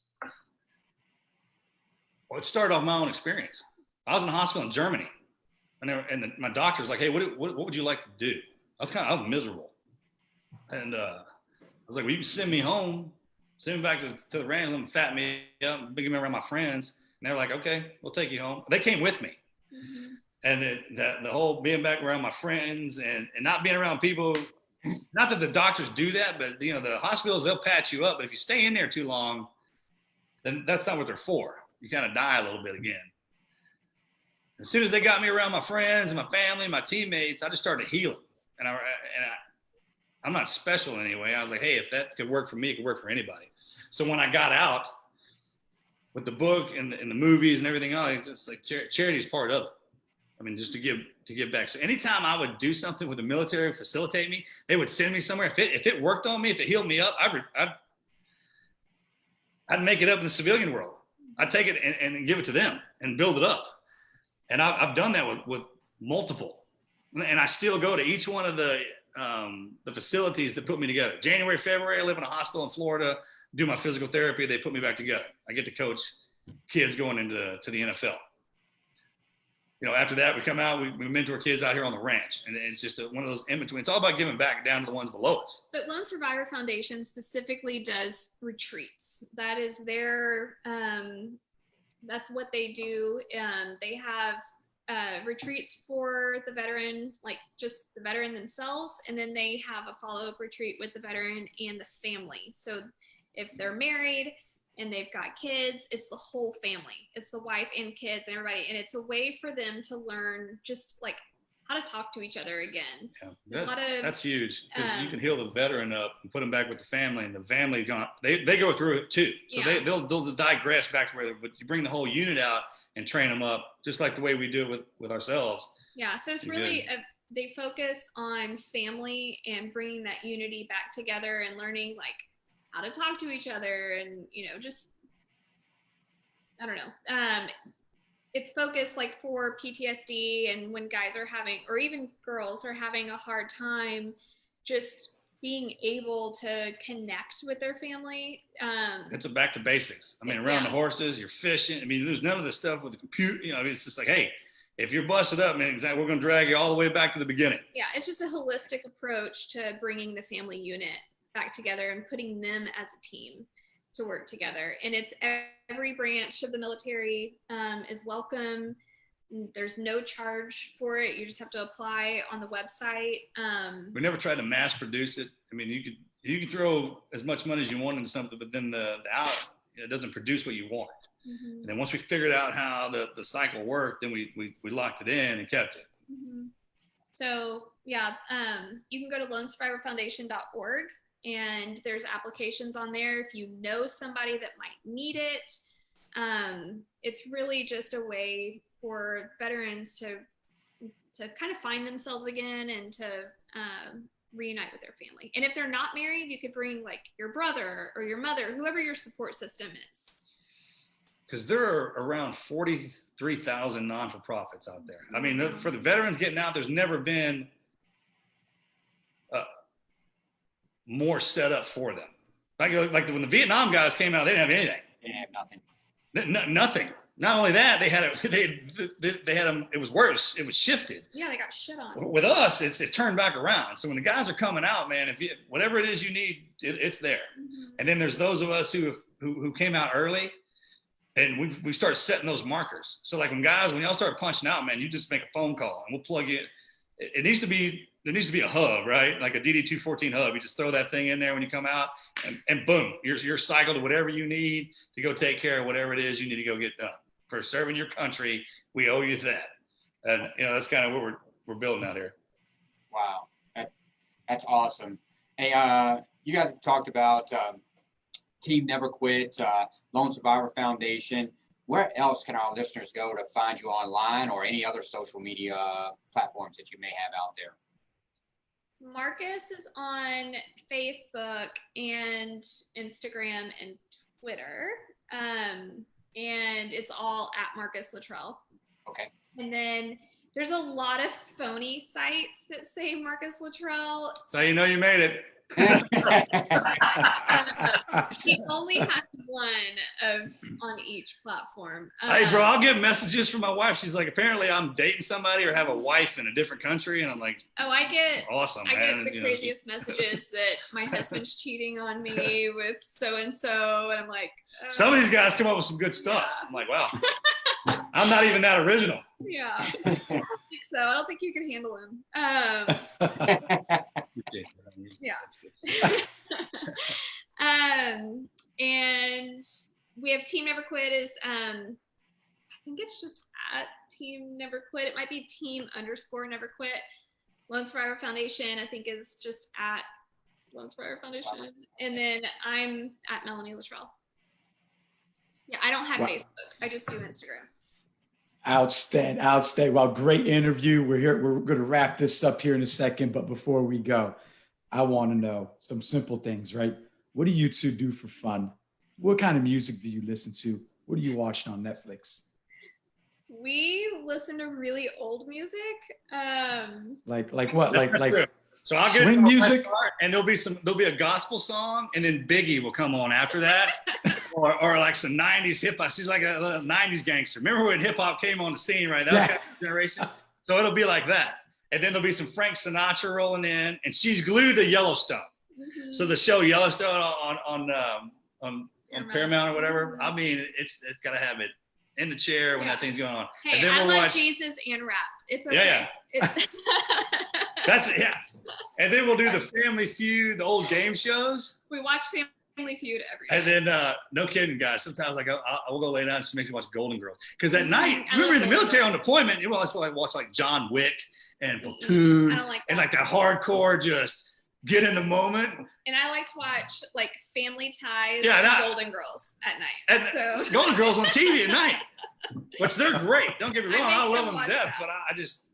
Well, it started off my own experience. I was in a hospital in Germany, and, were, and the, my doctor was like, "Hey, what, what, what would you like to do?" I was kind of I was miserable, and uh, I was like, "Well, you can send me home, send me back to, to the ranch, fat me up, bring me around my friends." And they were like, "Okay, we'll take you home." They came with me, Mhm. and the, the, the whole being back around my friends and, and not being around people. Not that the doctors do that, but you know the hospitals they'll patch you up. But if you stay in there too long, then that's not what they're for. You kind of die a little bit again. As soon as they got me around my friends and my family, my teammates, I just started healing. And I and I, I'm not special anyway. I was like, hey, if that could work for me, it could work for anybody. So when I got out with the book and the, and the movies and everything else, it's like char- charity is part of it. I mean, just to give to give back. So anytime I would do something with the military facilitate me, they would send me somewhere. If it if it worked on me, if it healed me up, I'd I'd, I'd make it up in the civilian world. I'd take it and, and give it to them and build it up. And I've, I've done that with, with multiple. And I still go to each one of the um, the facilities that put me together. January, February, I live in a hospital in Florida, do my physical therapy. They put me back together. I get to coach kids going into to the NFL. You know, after that, we come out, we, we mentor kids out here on the ranch. And it's just a, one of those in between. It's all about giving back down to the ones below us. But Lone Survivor Foundation specifically does retreats. That is their, um, that's what they do. Um, they have uh, retreats for the veteran, like just the veteran themselves, and then they have a follow up retreat with the veteran and the family. So if they're married and they've got kids, it's the whole family. It's the wife and kids and everybody, and it's a way for them to learn just like how to talk to each other again. Yeah, that's, of that's huge because you um, can heal the veteran up and put them back with the family, and the family gone. They, they go through it too, so they Yeah. they'll they'll digress back to where. They, but you bring the whole unit out and train them up, just like the way we do it with with ourselves. Yeah, so it's You really a, they focus on family and bringing that unity back together and learning like how to talk to each other and you know just I don't know. Um, it's focused like for PTSD and when guys are having or even girls are having a hard time just being able to connect with their family. Um, It's a back to basics. I mean, around the horses, you're fishing. I mean, there's none of the stuff with the computer. You know, it's just like, hey, if you're busted up, man, exactly, we're gonna drag you all the way back to the beginning. yeah, it's just a holistic approach to bringing the family unit back together and putting them as a team to work together. And it's every branch of the military um, is welcome. There's no charge for it. You just have to apply on the website. Um, We never tried to mass produce it. I mean, you could you could throw as much money as you want into something, but then the, the out it doesn't produce what you want. mhm, And then once we figured out how the, the cycle worked, then we, we we locked it in and kept it. mhm. So yeah, um, you can go to lonesurvivorfoundation.org and there's applications on there if you know somebody that might need it. Um, it's really just a way for veterans to to kind of find themselves again and to um, reunite with their family. And if they're not married, you could bring like your brother or your mother, whoever your support system is. because there are around 43,000 non for profits out there. I mean, for the veterans getting out, there's never been uh, more set up for them. Like, like when the Vietnam guys came out, they didn't have anything, They didn't have nothing. N- n- nothing. Not only that, they had a, they, they, they had them, it was worse. It was shifted. Yeah, they got shit on. With us, it's, it's turned back around. So when the guys are coming out, man, if you, whatever it is you need, it, it's there. Mhm. And then there's those of us who who, who came out early, and we we start setting those markers. So like when guys, when y'all start punching out, man, you just make a phone call and we'll plug you. It, it needs to be there needs to be a hub, right? Like a DD214 hub. You just throw that thing in there when you come out, and, and boom, you're you're cycled to whatever you need to go take care of whatever it is you need to go get done. For serving your country, we owe you that. And you know that's kind of what we're we're building out here. Wow, that, that's awesome. Hey, uh, you guys have talked about um, Team Never Quit, uh, Lone Survivor Foundation. Where else can our listeners go to find you online or any other social media platforms that you may have out there? Marcus is on Facebook and Instagram and Twitter. Um, and it's all at Marcus Luttrell. Okay. And then there's a lot of phony sites that say Marcus Luttrell. So you know you made it. He only has one of on each platform. Hey, bro, Um, I'll get messages from my wife. She's like, apparently I'm dating somebody or have a wife in a different country. And I'm like, Oh, I get awesome, I man. get the You know, craziest messages that my husband's cheating on me with so and so, and I'm like, uh, Some of these guys come up with some good stuff. I'm like, wow, I'm not even that original. yeah, I don't think so. I don't think you can handle him. Um, um, and we have Team Never Quit is um, I think it's just at Team Never Quit. It might be Team underscore Never Quit. Lone Survivor Foundation I think is just at Lone Survivor Foundation, and then I'm at Melanie Luttrell. Yeah, I don't have Wow. Facebook. I just do Instagram. Outstanding, outstanding. Well, great interview. We're here. We're going to wrap this up here in a second. But before we go, I want to know some simple things, right? What do you two do for fun? What kind of music do you listen to? What are you watching on Netflix? We listen to really old music. Um, Like, like what? Like, like true. So I'll get swing music? car, and there'll be some there'll be a gospel song, and then Biggie will come on after that, or, or like some '90s hip hop. She's like a, little '90s gangster. Remember when hip hop came on the scene, right? That was Yeah. kind of generation. So it'll be like that, and then there'll be some Frank Sinatra rolling in, and she's glued to Yellowstone. mhm. So the show Yellowstone on on um, on, on Paramount. Paramount or whatever. I mean, it's it's got to have it in the chair when Yeah. that thing's going on. Hey, and then I we'll like watch. Jesus and rap. It's okay. Yeah, It's- That's it, yeah. And then we'll do the Family Feud, the old game shows. we watch Family Feud every And then, uh, no kidding, guys. Sometimes like I, I will go lay down and she makes me watch Golden Girls because at night I we were love in the military on deployment. You know, that's why I watch like John Wick and. Platoon I don't like and like that hardcore, just get in the moment. and I like to watch like Family Ties Yeah, and that- Golden Girls at night. And so Golden Girls on TV at night, which they're great. Don't get me wrong, make I, love them to death, but I, I just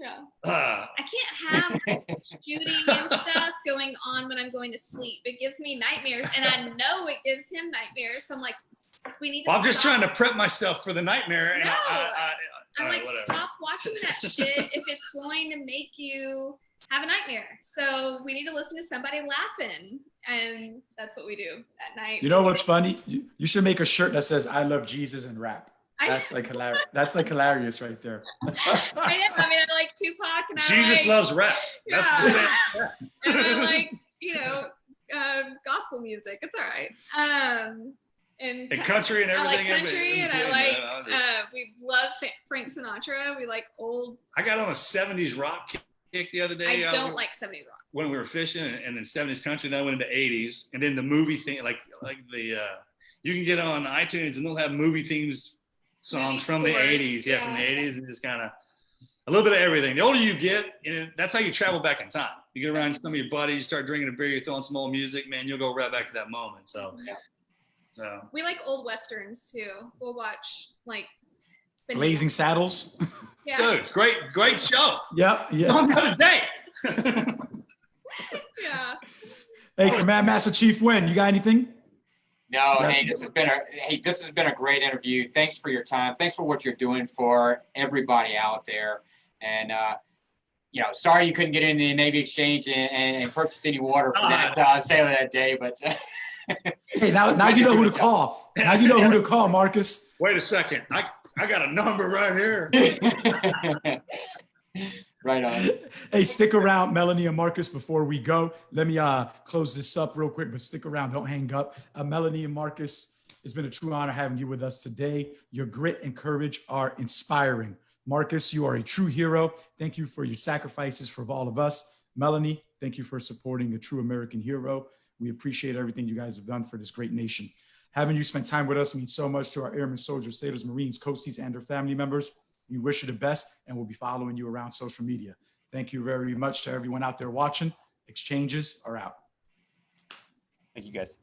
yeah, uh, I can't have like, shooting and stuff going on when I'm going to sleep. It gives me nightmares, and I know it gives him nightmares. So I'm like, we need to. well, I'm just trying to prep myself for the nightmare. And I, No. I, I, right, like, whatever. stop watching that shit if it's going to make you have a nightmare. So we need to listen to somebody laughing. And that's what we do at night. You know what's funny? You, you should make a shirt that says "I love Jesus" and rap. That's like hilarious. That's like hilarious right there. I am. I mean, I like Tupac and I Jesus like, loves rap. That's the same. yeah, and I like, you know, um, gospel music. It's all right. Um, and, And country and everything. I like everything. country, and I like. man. Just- Uh, we love Frank Sinatra. We like old. I got on a 70s rock kick the other day. I uh, don't like 70s rock. when we were fishing and then 70s country, then I went into 80s. And then the movie thing, like like the uh you can get on iTunes and they'll have movie themes songs Movie from the 80s. Yeah, from the 80s and just kind of a little bit of everything. The older you get, you know, that's how you travel back in time. You get around some of your buddies, you start drinking a beer, you're throwing some old music, man, you'll go right back to that moment. So, Yeah. so We like old westerns too. We'll watch like Blazing Saddles. Yeah, dude, great, great show. Yep. Yeah. On another day. yeah. Hey, Command Master Chief Win, you got anything? No, Yeah. hey, this has been a hey, this has been a great interview. Thanks for your time. Thanks for what you're doing for everybody out there. And uh, you know, sorry you couldn't get into the Navy Exchange and, and, and purchase any water for that uh, sailor that day, but Hey, now, now you know who to call. Now you know who to call, Marcus. Wait a second. I, I got a number right here. right on. Hey, stick around, Melanie and Marcus, before we go. Let me uh, close this up real quick, but stick around. Don't hang up. Uh, Melanie and Marcus, it's been a true honor having you with us today. Your grit and courage are inspiring. Marcus, you are a true hero. Thank you for your sacrifices for all of us. Melanie, thank you for supporting a true American hero. We appreciate everything you guys have done for this great nation. Having you spend time with us means so much to our airmen, soldiers, sailors, Marines, coasties, and their family members. We wish you the best and we'll be following you around social media. Thank you very much to everyone out there watching. Exchanges are out. Thank you guys.